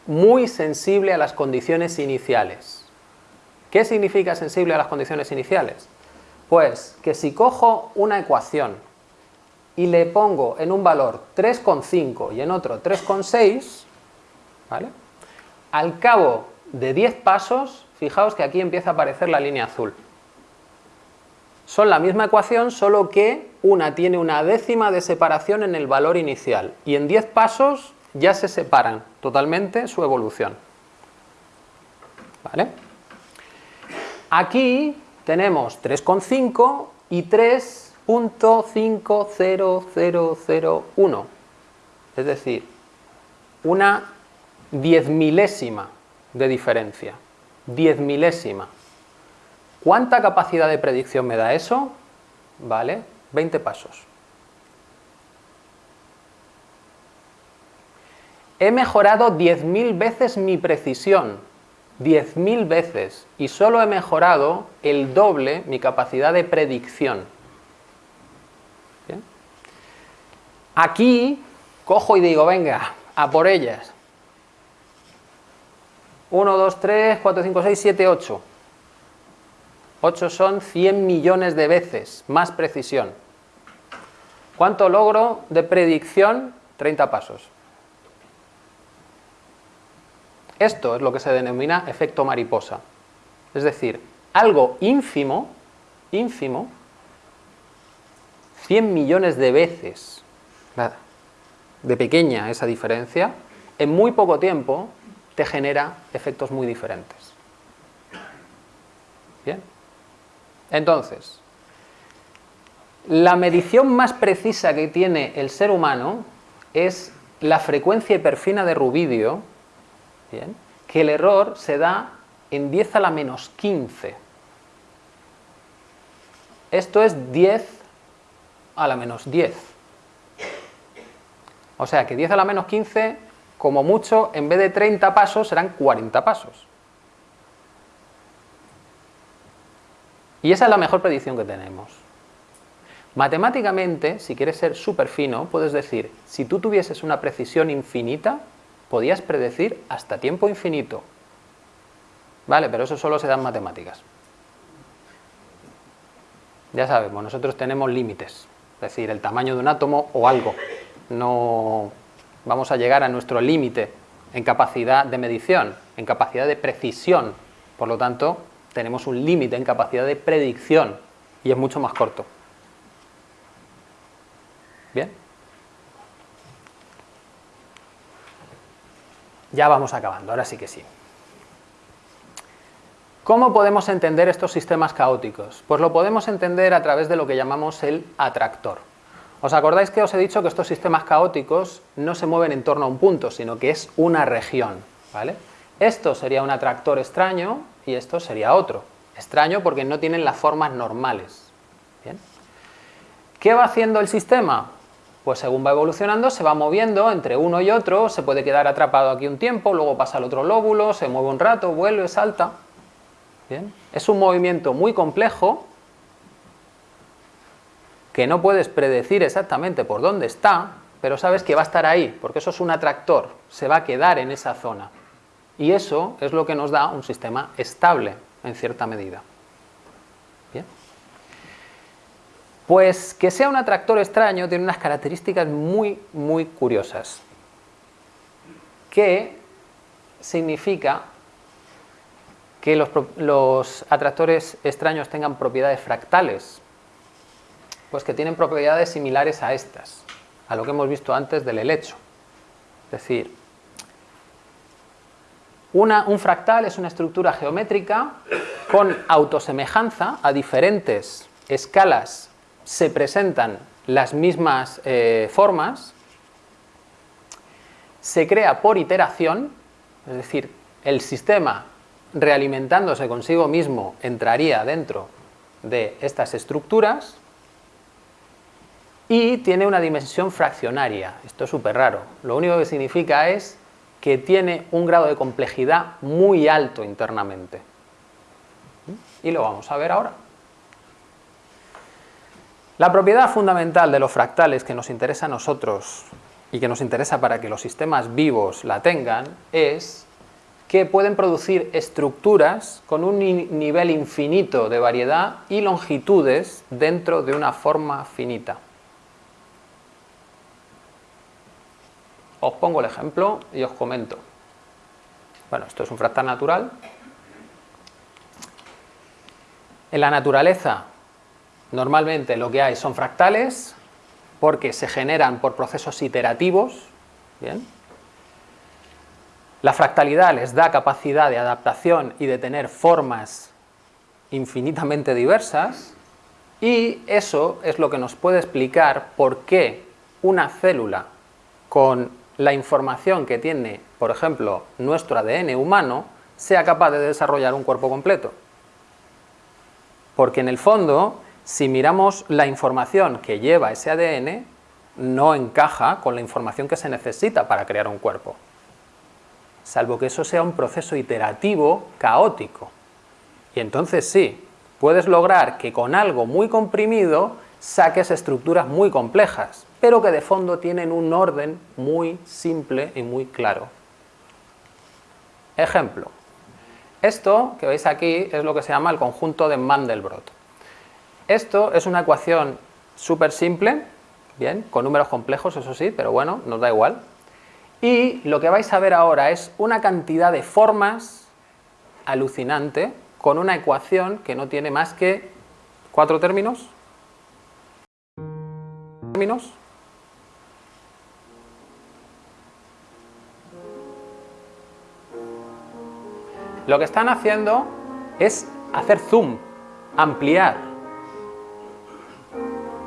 muy sensible a las condiciones iniciales. ¿Qué significa sensible a las condiciones iniciales? Pues que si cojo una ecuación y le pongo en un valor 3,5 y en otro 3,6, ¿vale? Al cabo de 10 pasos, fijaos que aquí empieza a aparecer la línea azul. Son la misma ecuación, solo que una tiene una décima de separación en el valor inicial y en 10 pasos ya se separan totalmente su evolución. ¿Vale? Aquí tenemos 3,5 y 3.50001, es decir, una diez milésima de diferencia, diez milésima. ¿Cuánta capacidad de predicción me da eso? Vale, 20 pasos. He mejorado 10.000 veces mi precisión, 10.000 veces, y solo he mejorado el doble mi capacidad de predicción. Aquí cojo y digo, venga, a por ellas 1, 2, 3, 4, 5, 6, 7, 8. 8 son 100 millones de veces más precisión. ¿Cuánto logro de predicción? 30 pasos. Esto es lo que se denomina efecto mariposa. Es decir, algo ínfimo, ínfimo, 100 millones de veces de pequeña esa diferencia, en muy poco tiempo te genera efectos muy diferentes. Bien. Entonces, la medición más precisa que tiene el ser humano es la frecuencia hiperfina de rubidio, ¿bien? que el error se da en 10 a la menos 15. Esto es 10 a la menos 10. O sea que 10 a la menos 15, como mucho, en vez de 30 pasos, serán 40 pasos. Y esa es la mejor predicción que tenemos. Matemáticamente, si quieres ser súper fino, puedes decir, si tú tuvieses una precisión infinita, podías predecir hasta tiempo infinito. Vale, pero eso solo se da en matemáticas. Ya sabemos, nosotros tenemos límites, es decir, el tamaño de un átomo o algo. No vamos a llegar a nuestro límite en capacidad de medición, en capacidad de precisión. Por lo tanto, tenemos un límite en capacidad de predicción y es mucho más corto. ¿Bien? Ya vamos acabando, ahora sí que sí. ¿Cómo podemos entender estos sistemas caóticos? Pues lo podemos entender a través de lo que llamamos el atractor. ¿Os acordáis que os he dicho que estos sistemas caóticos no se mueven en torno a un punto, sino que es una región? ¿vale? Esto sería un atractor extraño y esto sería otro. Extraño porque no tienen las formas normales. ¿Qué va haciendo el sistema? Pues según va evolucionando se va moviendo entre uno y otro, se puede quedar atrapado aquí un tiempo, luego pasa al otro lóbulo, se mueve un rato, vuelve, salta. Es un movimiento muy complejo que no puedes predecir exactamente por dónde está, pero sabes que va a estar ahí, porque eso es un atractor, se va a quedar en esa zona. Y eso es lo que nos da un sistema estable, en cierta medida. ¿Bien? Pues que sea un atractor extraño tiene unas características muy, muy curiosas. Que significa que los, atractores extraños tengan propiedades fractales, pues que tienen propiedades similares a estas, a lo que hemos visto antes del helecho. Es decir, un fractal es una estructura geométrica con autosemejanza a diferentes escalas se presentan las mismas eh, formas, se crea por iteración, es decir, el sistema realimentándose consigo mismo entraría dentro de estas estructuras y tiene una dimensión fraccionaria. Esto es súper raro. Lo único que significa es que tiene un grado de complejidad muy alto internamente. Y lo vamos a ver ahora. La propiedad fundamental de los fractales que nos interesa a nosotros y que nos interesa para que los sistemas vivos la tengan es que pueden producir estructuras con un nivel infinito de variedad y longitudes dentro de una forma finita. Os pongo el ejemplo y os comento. Bueno, esto es un fractal natural. En la naturaleza, normalmente lo que hay son fractales, porque se generan por procesos iterativos, ¿bien? La fractalidad les da capacidad de adaptación y de tener formas infinitamente diversas y eso es lo que nos puede explicar por qué una célula con la información que tiene, por ejemplo, nuestro ADN humano, sea capaz de desarrollar un cuerpo completo. Porque en el fondo, si miramos la información que lleva ese ADN, no encaja con la información que se necesita para crear un cuerpo salvo que eso sea un proceso iterativo caótico. Y entonces sí, puedes lograr que con algo muy comprimido saques estructuras muy complejas, pero que de fondo tienen un orden muy simple y muy claro. Ejemplo, Esto que veis aquí es lo que se llama el conjunto de Mandelbrot. Esto es una ecuación súper simple, bien, con números complejos, eso sí, pero bueno, nos da igual. Y lo que vais a ver ahora es una cantidad de formas alucinante con una ecuación que no tiene más que cuatro términos. ¿Términos? Lo que están haciendo es hacer zoom, ampliar.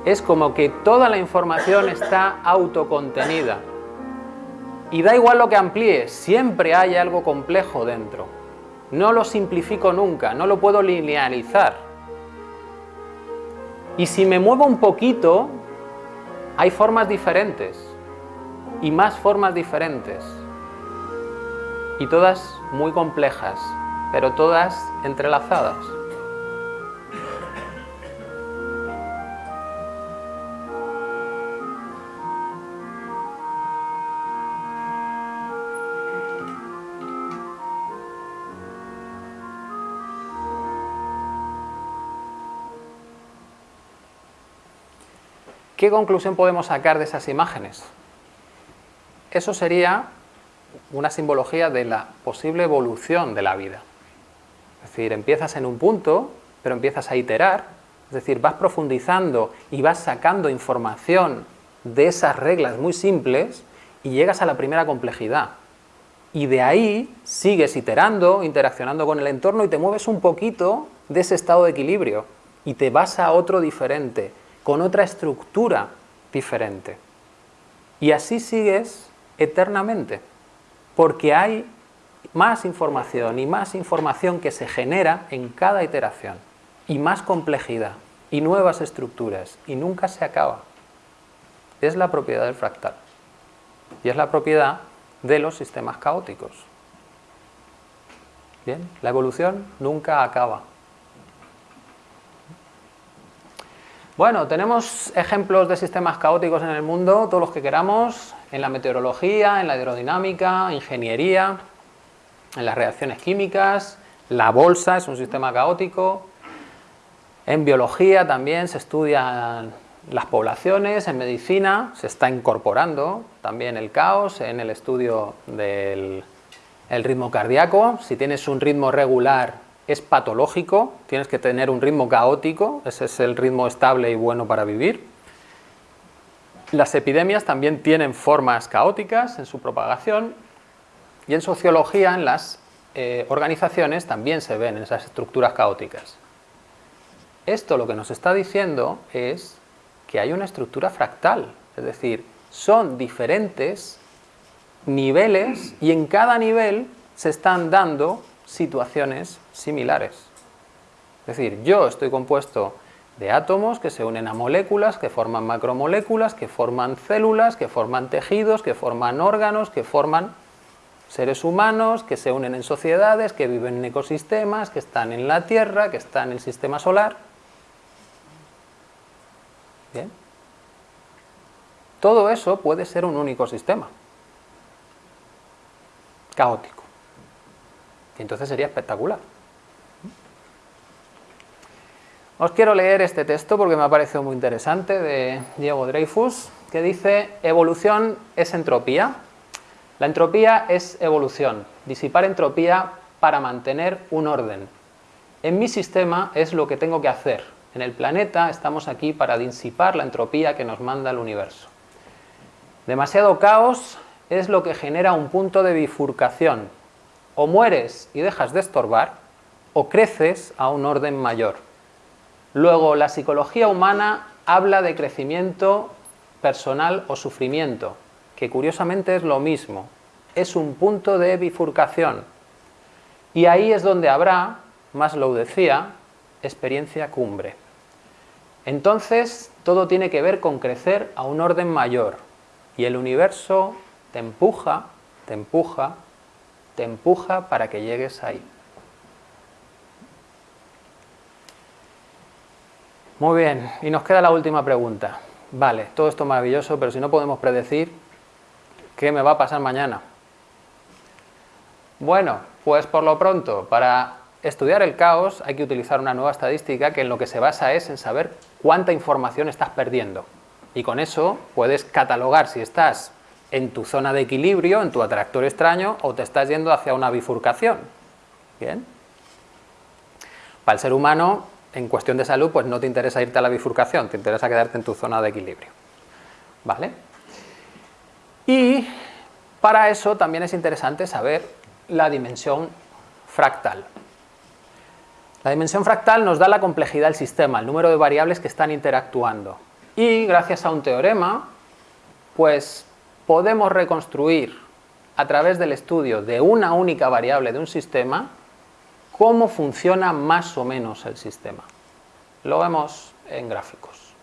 Es como que toda la información está autocontenida. Y da igual lo que amplíe, siempre hay algo complejo dentro. No lo simplifico nunca, no lo puedo linealizar. Y si me muevo un poquito, hay formas diferentes y más formas diferentes y todas muy complejas, pero todas entrelazadas. ¿Qué conclusión podemos sacar de esas imágenes? Eso sería una simbología de la posible evolución de la vida. Es decir, empiezas en un punto, pero empiezas a iterar, es decir, vas profundizando y vas sacando información de esas reglas muy simples y llegas a la primera complejidad. Y de ahí sigues iterando, interaccionando con el entorno y te mueves un poquito de ese estado de equilibrio y te vas a otro diferente, con otra estructura diferente. Y así sigues eternamente porque hay más información y más información que se genera en cada iteración y más complejidad y nuevas estructuras y nunca se acaba. Es la propiedad del fractal y es la propiedad de los sistemas caóticos. Bien, la evolución nunca acaba. Bueno, tenemos ejemplos de sistemas caóticos en el mundo, todos los que queramos, en la meteorología, en la aerodinámica, ingeniería, en las reacciones químicas, la bolsa es un sistema caótico, en biología también se estudian las poblaciones, en medicina se está incorporando también el caos en el estudio del ritmo cardíaco, si tienes un ritmo regular es patológico, tienes que tener un ritmo caótico, ese es el ritmo estable y bueno para vivir. Las epidemias también tienen formas caóticas en su propagación y en sociología, en las eh, organizaciones, también se ven esas estructuras caóticas. Esto lo que nos está diciendo es que hay una estructura fractal, es decir, son diferentes niveles y en cada nivel se están dando situaciones similares. Es decir, yo estoy compuesto de átomos que se unen a moléculas, que forman macromoléculas, que forman células, que forman tejidos, que forman órganos, que forman seres humanos, que se unen en sociedades, que viven en ecosistemas, que están en la Tierra, que están en el sistema solar. Bien. Todo eso puede ser un único sistema, caótico. Y entonces sería espectacular. Os quiero leer este texto porque me ha parecido muy interesante de Diego Dreyfus, que dice, evolución es entropía. La entropía es evolución, disipar entropía para mantener un orden. En mi sistema es lo que tengo que hacer. En el planeta estamos aquí para disipar la entropía que nos manda el universo. Demasiado caos es lo que genera un punto de bifurcación. O mueres y dejas de estorbar, o creces a un orden mayor. Luego, la psicología humana habla de crecimiento personal o sufrimiento, que curiosamente es lo mismo, es un punto de bifurcación. Y ahí es donde habrá, más lo decía, experiencia cumbre. Entonces, todo tiene que ver con crecer a un orden mayor. Y el universo te empuja, te empuja, te empuja para que llegues ahí. Muy bien, y nos queda la última pregunta. Vale, todo esto maravilloso, pero si no podemos predecir qué me va a pasar mañana. Bueno, pues por lo pronto, para estudiar el caos hay que utilizar una nueva estadística que en lo que se basa es en saber cuánta información estás perdiendo. Y con eso puedes catalogar si estás en tu zona de equilibrio, en tu atractor extraño, o te estás yendo hacia una bifurcación. ¿Bien? Para el ser humano, en cuestión de salud, pues no te interesa irte a la bifurcación, te interesa quedarte en tu zona de equilibrio. ¿Vale? Y para eso también es interesante saber la dimensión fractal. La dimensión fractal nos da la complejidad del sistema, el número de variables que están interactuando. Y gracias a un teorema, pues podemos reconstruir a través del estudio de una única variable de un sistema cómo funciona más o menos el sistema. Lo vemos en gráficos.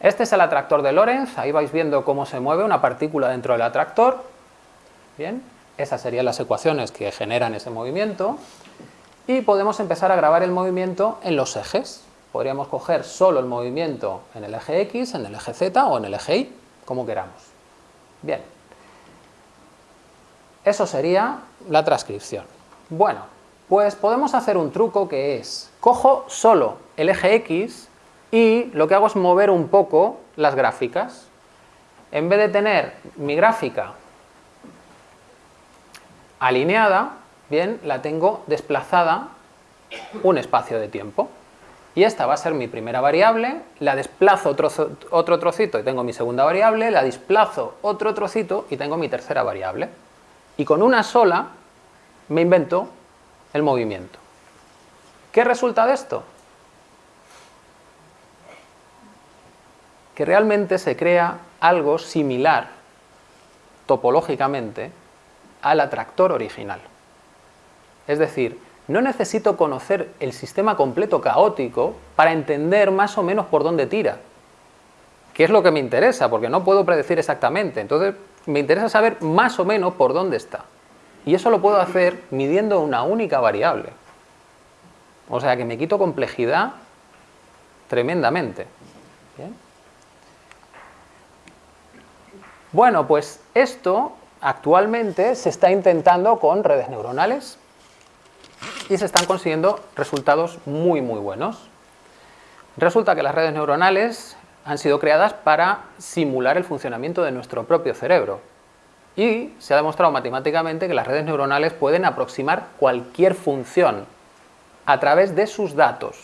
Este es el atractor de Lorentz, ahí vais viendo cómo se mueve una partícula dentro del atractor. Bien, esas serían las ecuaciones que generan ese movimiento. Y podemos empezar a grabar el movimiento en los ejes podríamos coger solo el movimiento en el eje X, en el eje Z o en el eje Y, como queramos. Bien. Eso sería la transcripción. Bueno, pues podemos hacer un truco que es, cojo solo el eje X y lo que hago es mover un poco las gráficas. En vez de tener mi gráfica alineada, bien, la tengo desplazada un espacio de tiempo y esta va a ser mi primera variable, la desplazo otro, otro trocito y tengo mi segunda variable, la desplazo otro trocito y tengo mi tercera variable. Y con una sola me invento el movimiento. ¿Qué resulta de esto? Que realmente se crea algo similar topológicamente al atractor original. Es decir, no necesito conocer el sistema completo caótico para entender más o menos por dónde tira. ¿Qué es lo que me interesa? Porque no puedo predecir exactamente. Entonces, me interesa saber más o menos por dónde está. Y eso lo puedo hacer midiendo una única variable. O sea que me quito complejidad tremendamente. Bueno, pues esto actualmente se está intentando con redes neuronales y se están consiguiendo resultados muy muy buenos. Resulta que las redes neuronales han sido creadas para simular el funcionamiento de nuestro propio cerebro y se ha demostrado matemáticamente que las redes neuronales pueden aproximar cualquier función a través de sus datos.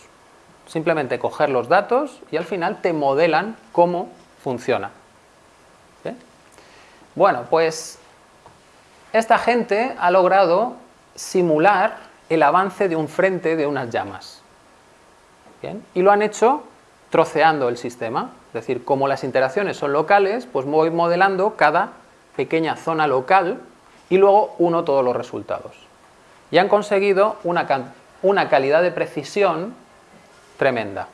Simplemente coger los datos y al final te modelan cómo funciona. Bueno, pues esta gente ha logrado simular el avance de un frente de unas llamas. Y lo han hecho troceando el sistema, es decir, como las interacciones son locales, pues voy modelando cada pequeña zona local y luego uno todos los resultados. Y han conseguido una, una calidad de precisión tremenda.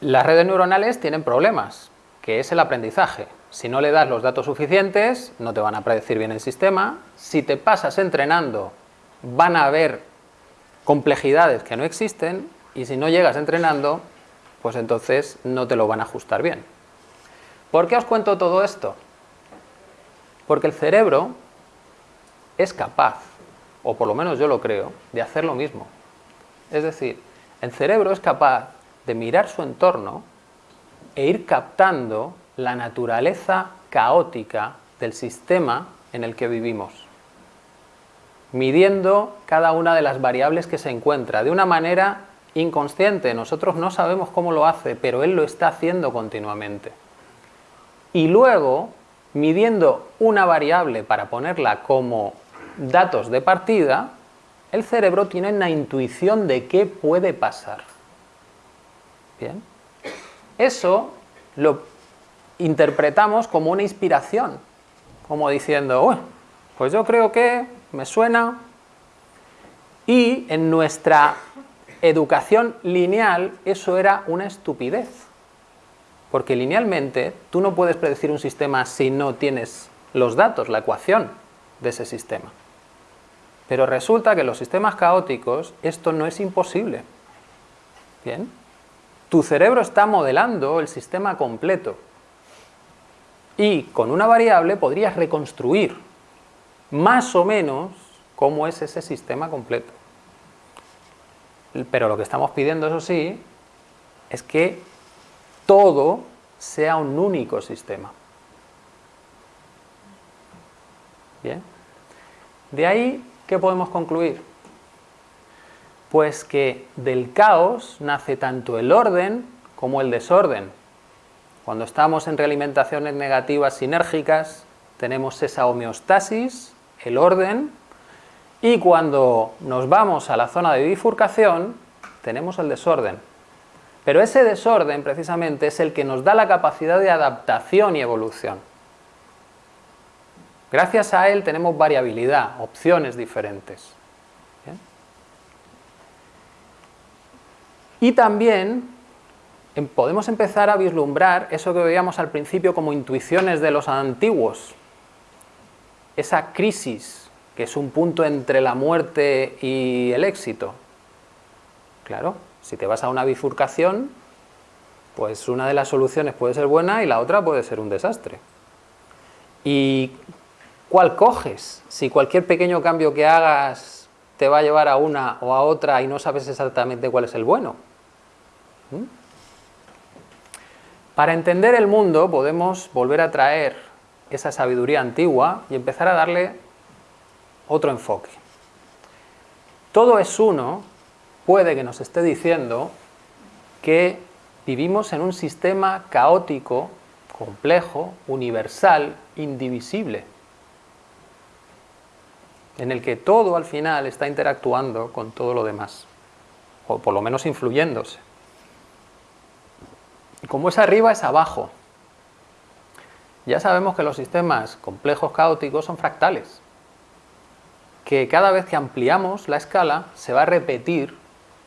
Las redes neuronales tienen problemas, que es el aprendizaje. Si no le das los datos suficientes, no te van a predecir bien el sistema. Si te pasas entrenando, van a haber complejidades que no existen y si no llegas entrenando, pues entonces no te lo van a ajustar bien. ¿Por qué os cuento todo esto? Porque el cerebro es capaz, o por lo menos yo lo creo, de hacer lo mismo. Es decir, el cerebro es capaz de mirar su entorno e ir captando la naturaleza caótica del sistema en el que vivimos, midiendo cada una de las variables que se encuentra de una manera inconsciente. Nosotros no sabemos cómo lo hace, pero él lo está haciendo continuamente. Y luego, midiendo una variable para ponerla como datos de partida, el cerebro tiene una intuición de qué puede pasar. Bien. Eso lo interpretamos como una inspiración, como diciendo, pues yo creo que me suena, y en nuestra educación lineal eso era una estupidez, porque linealmente tú no puedes predecir un sistema si no tienes los datos, la ecuación de ese sistema. Pero resulta que en los sistemas caóticos esto no es imposible. ¿Bien? tu cerebro está modelando el sistema completo y con una variable podrías reconstruir más o menos cómo es ese sistema completo. Pero lo que estamos pidiendo, eso sí, es que todo sea un único sistema. Bien. De ahí, ¿qué podemos concluir? Pues que del caos nace tanto el orden como el desorden. Cuando estamos en realimentaciones negativas sinérgicas, tenemos esa homeostasis, el orden, y cuando nos vamos a la zona de bifurcación, tenemos el desorden. Pero ese desorden, precisamente, es el que nos da la capacidad de adaptación y evolución. Gracias a él tenemos variabilidad, opciones diferentes. Y también em, podemos empezar a vislumbrar eso que veíamos al principio como intuiciones de los antiguos. Esa crisis, que es un punto entre la muerte y el éxito. Claro, si te vas a una bifurcación, pues una de las soluciones puede ser buena y la otra puede ser un desastre. ¿Y cuál coges? Si cualquier pequeño cambio que hagas te va a llevar a una o a otra y no sabes exactamente cuál es el bueno. ¿Mm? Para entender el mundo podemos volver a traer esa sabiduría antigua y empezar a darle otro enfoque. Todo es uno puede que nos esté diciendo que vivimos en un sistema caótico, complejo, universal, indivisible, en el que todo al final está interactuando con todo lo demás, o por lo menos influyéndose. Como es arriba, es abajo. Ya sabemos que los sistemas complejos caóticos son fractales, que cada vez que ampliamos la escala se va a repetir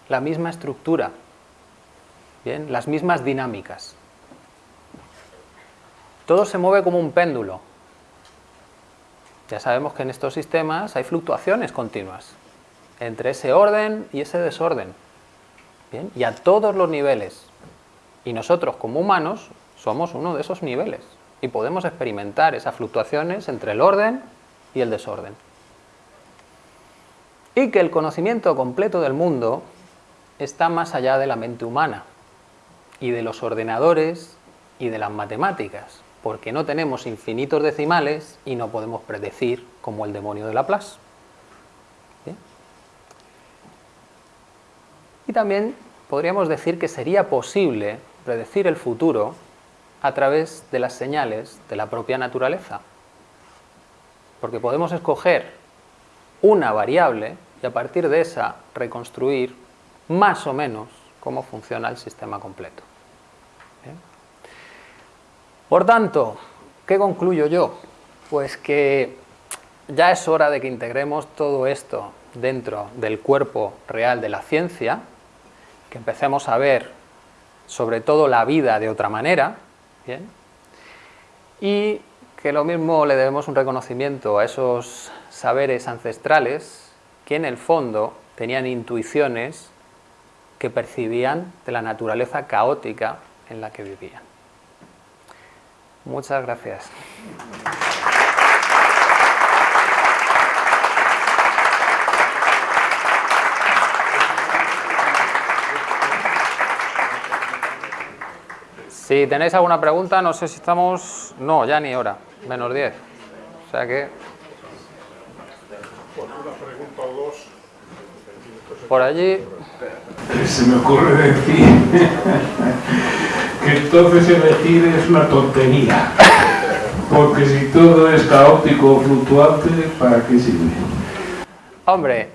la misma estructura, ¿bien? las mismas dinámicas. Todo se mueve como un péndulo. Ya sabemos que en estos sistemas hay fluctuaciones continuas entre ese orden y ese desorden. ¿bien? Y a todos los niveles. Y nosotros como humanos somos uno de esos niveles. Y podemos experimentar esas fluctuaciones entre el orden y el desorden. Y que el conocimiento completo del mundo está más allá de la mente humana y de los ordenadores y de las matemáticas, porque no tenemos infinitos decimales y no podemos predecir como el demonio de Laplace. Y también podríamos decir que sería posible predecir el futuro a través de las señales de la propia naturaleza, porque podemos escoger una variable y a partir de esa reconstruir más o menos cómo funciona el sistema completo. Por tanto, ¿qué concluyo yo? Pues que ya es hora de que integremos todo esto dentro del cuerpo real de la ciencia, que empecemos a ver sobre todo la vida de otra manera, y que lo mismo le debemos un reconocimiento a esos saberes ancestrales que en el fondo tenían intuiciones que percibían de la naturaleza caótica en la que vivían. Muchas gracias. Si tenéis alguna pregunta, no sé si estamos... No, ya ni hora, menos 10. O sea que... Por allí se me ocurre decir que entonces elegir es una tontería. Porque si todo es caótico o fluctuante, ¿para qué sirve? Hombre,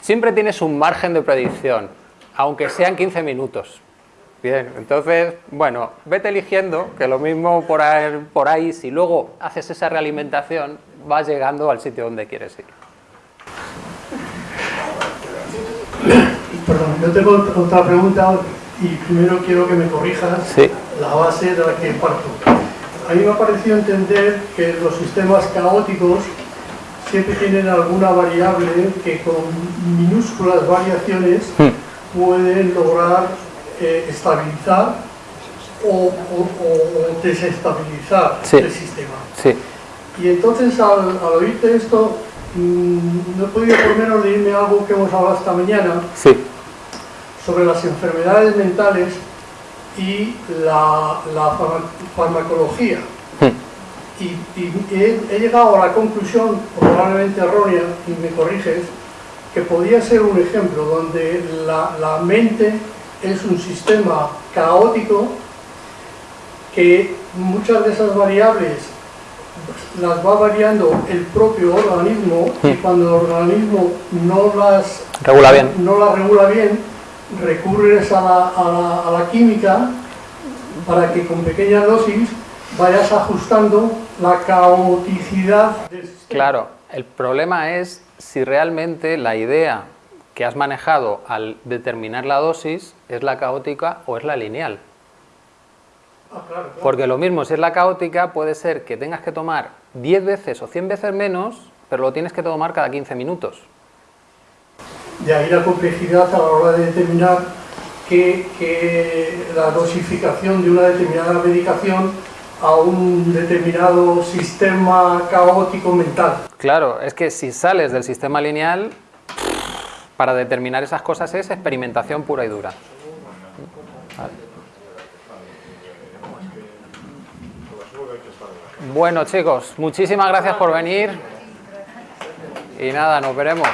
siempre tienes un margen de predicción, aunque sean 15 minutos. Bien, entonces, bueno, vete eligiendo, que lo mismo por ahí, por ahí, si luego haces esa realimentación, vas llegando al sitio donde quieres ir. Perdón, yo tengo otra pregunta y primero quiero que me corrijas la base de la que parto. A mí me ha parecido entender que los sistemas caóticos siempre tienen alguna variable que con minúsculas variaciones hmm. pueden lograr eh, estabilizar o, o- o- o desestabilizar Sí. el sistema. Sí, Y entonces al, al oírte esto, mm, no he podido por menos leerme algo que hemos hablado esta mañana sí, sobre las enfermedades mentales y la, la farma- farmacología. Hmm. Y, y he, he llegado a la conclusión, probablemente errónea, y me corriges, que podía ser un ejemplo donde la, la mente es un sistema caótico que muchas de esas variables las va variando el propio organismo y Hmm. cuando el organismo no las regula bien. no la regula bien, recurres a la, a la- a la química para que con pequeñas dosis vayas ajustando la caoticidad del sistema. Claro, el problema es si realmente la idea que has manejado al determinar la dosis es la caótica o es la lineal. Ah, claro, claro. Porque lo mismo, si es la caótica, puede ser que tengas que tomar 10 veces o 100 veces menos, pero lo tienes que tomar cada 15 minutos. De ahí la complejidad a la hora de determinar que, que la dosificación de una determinada medicación a un determinado sistema caótico mental. Claro, es que si sales del sistema lineal, para determinar esas cosas es experimentación pura y dura. Bueno chicos, muchísimas gracias por venir y nada, nos veremos.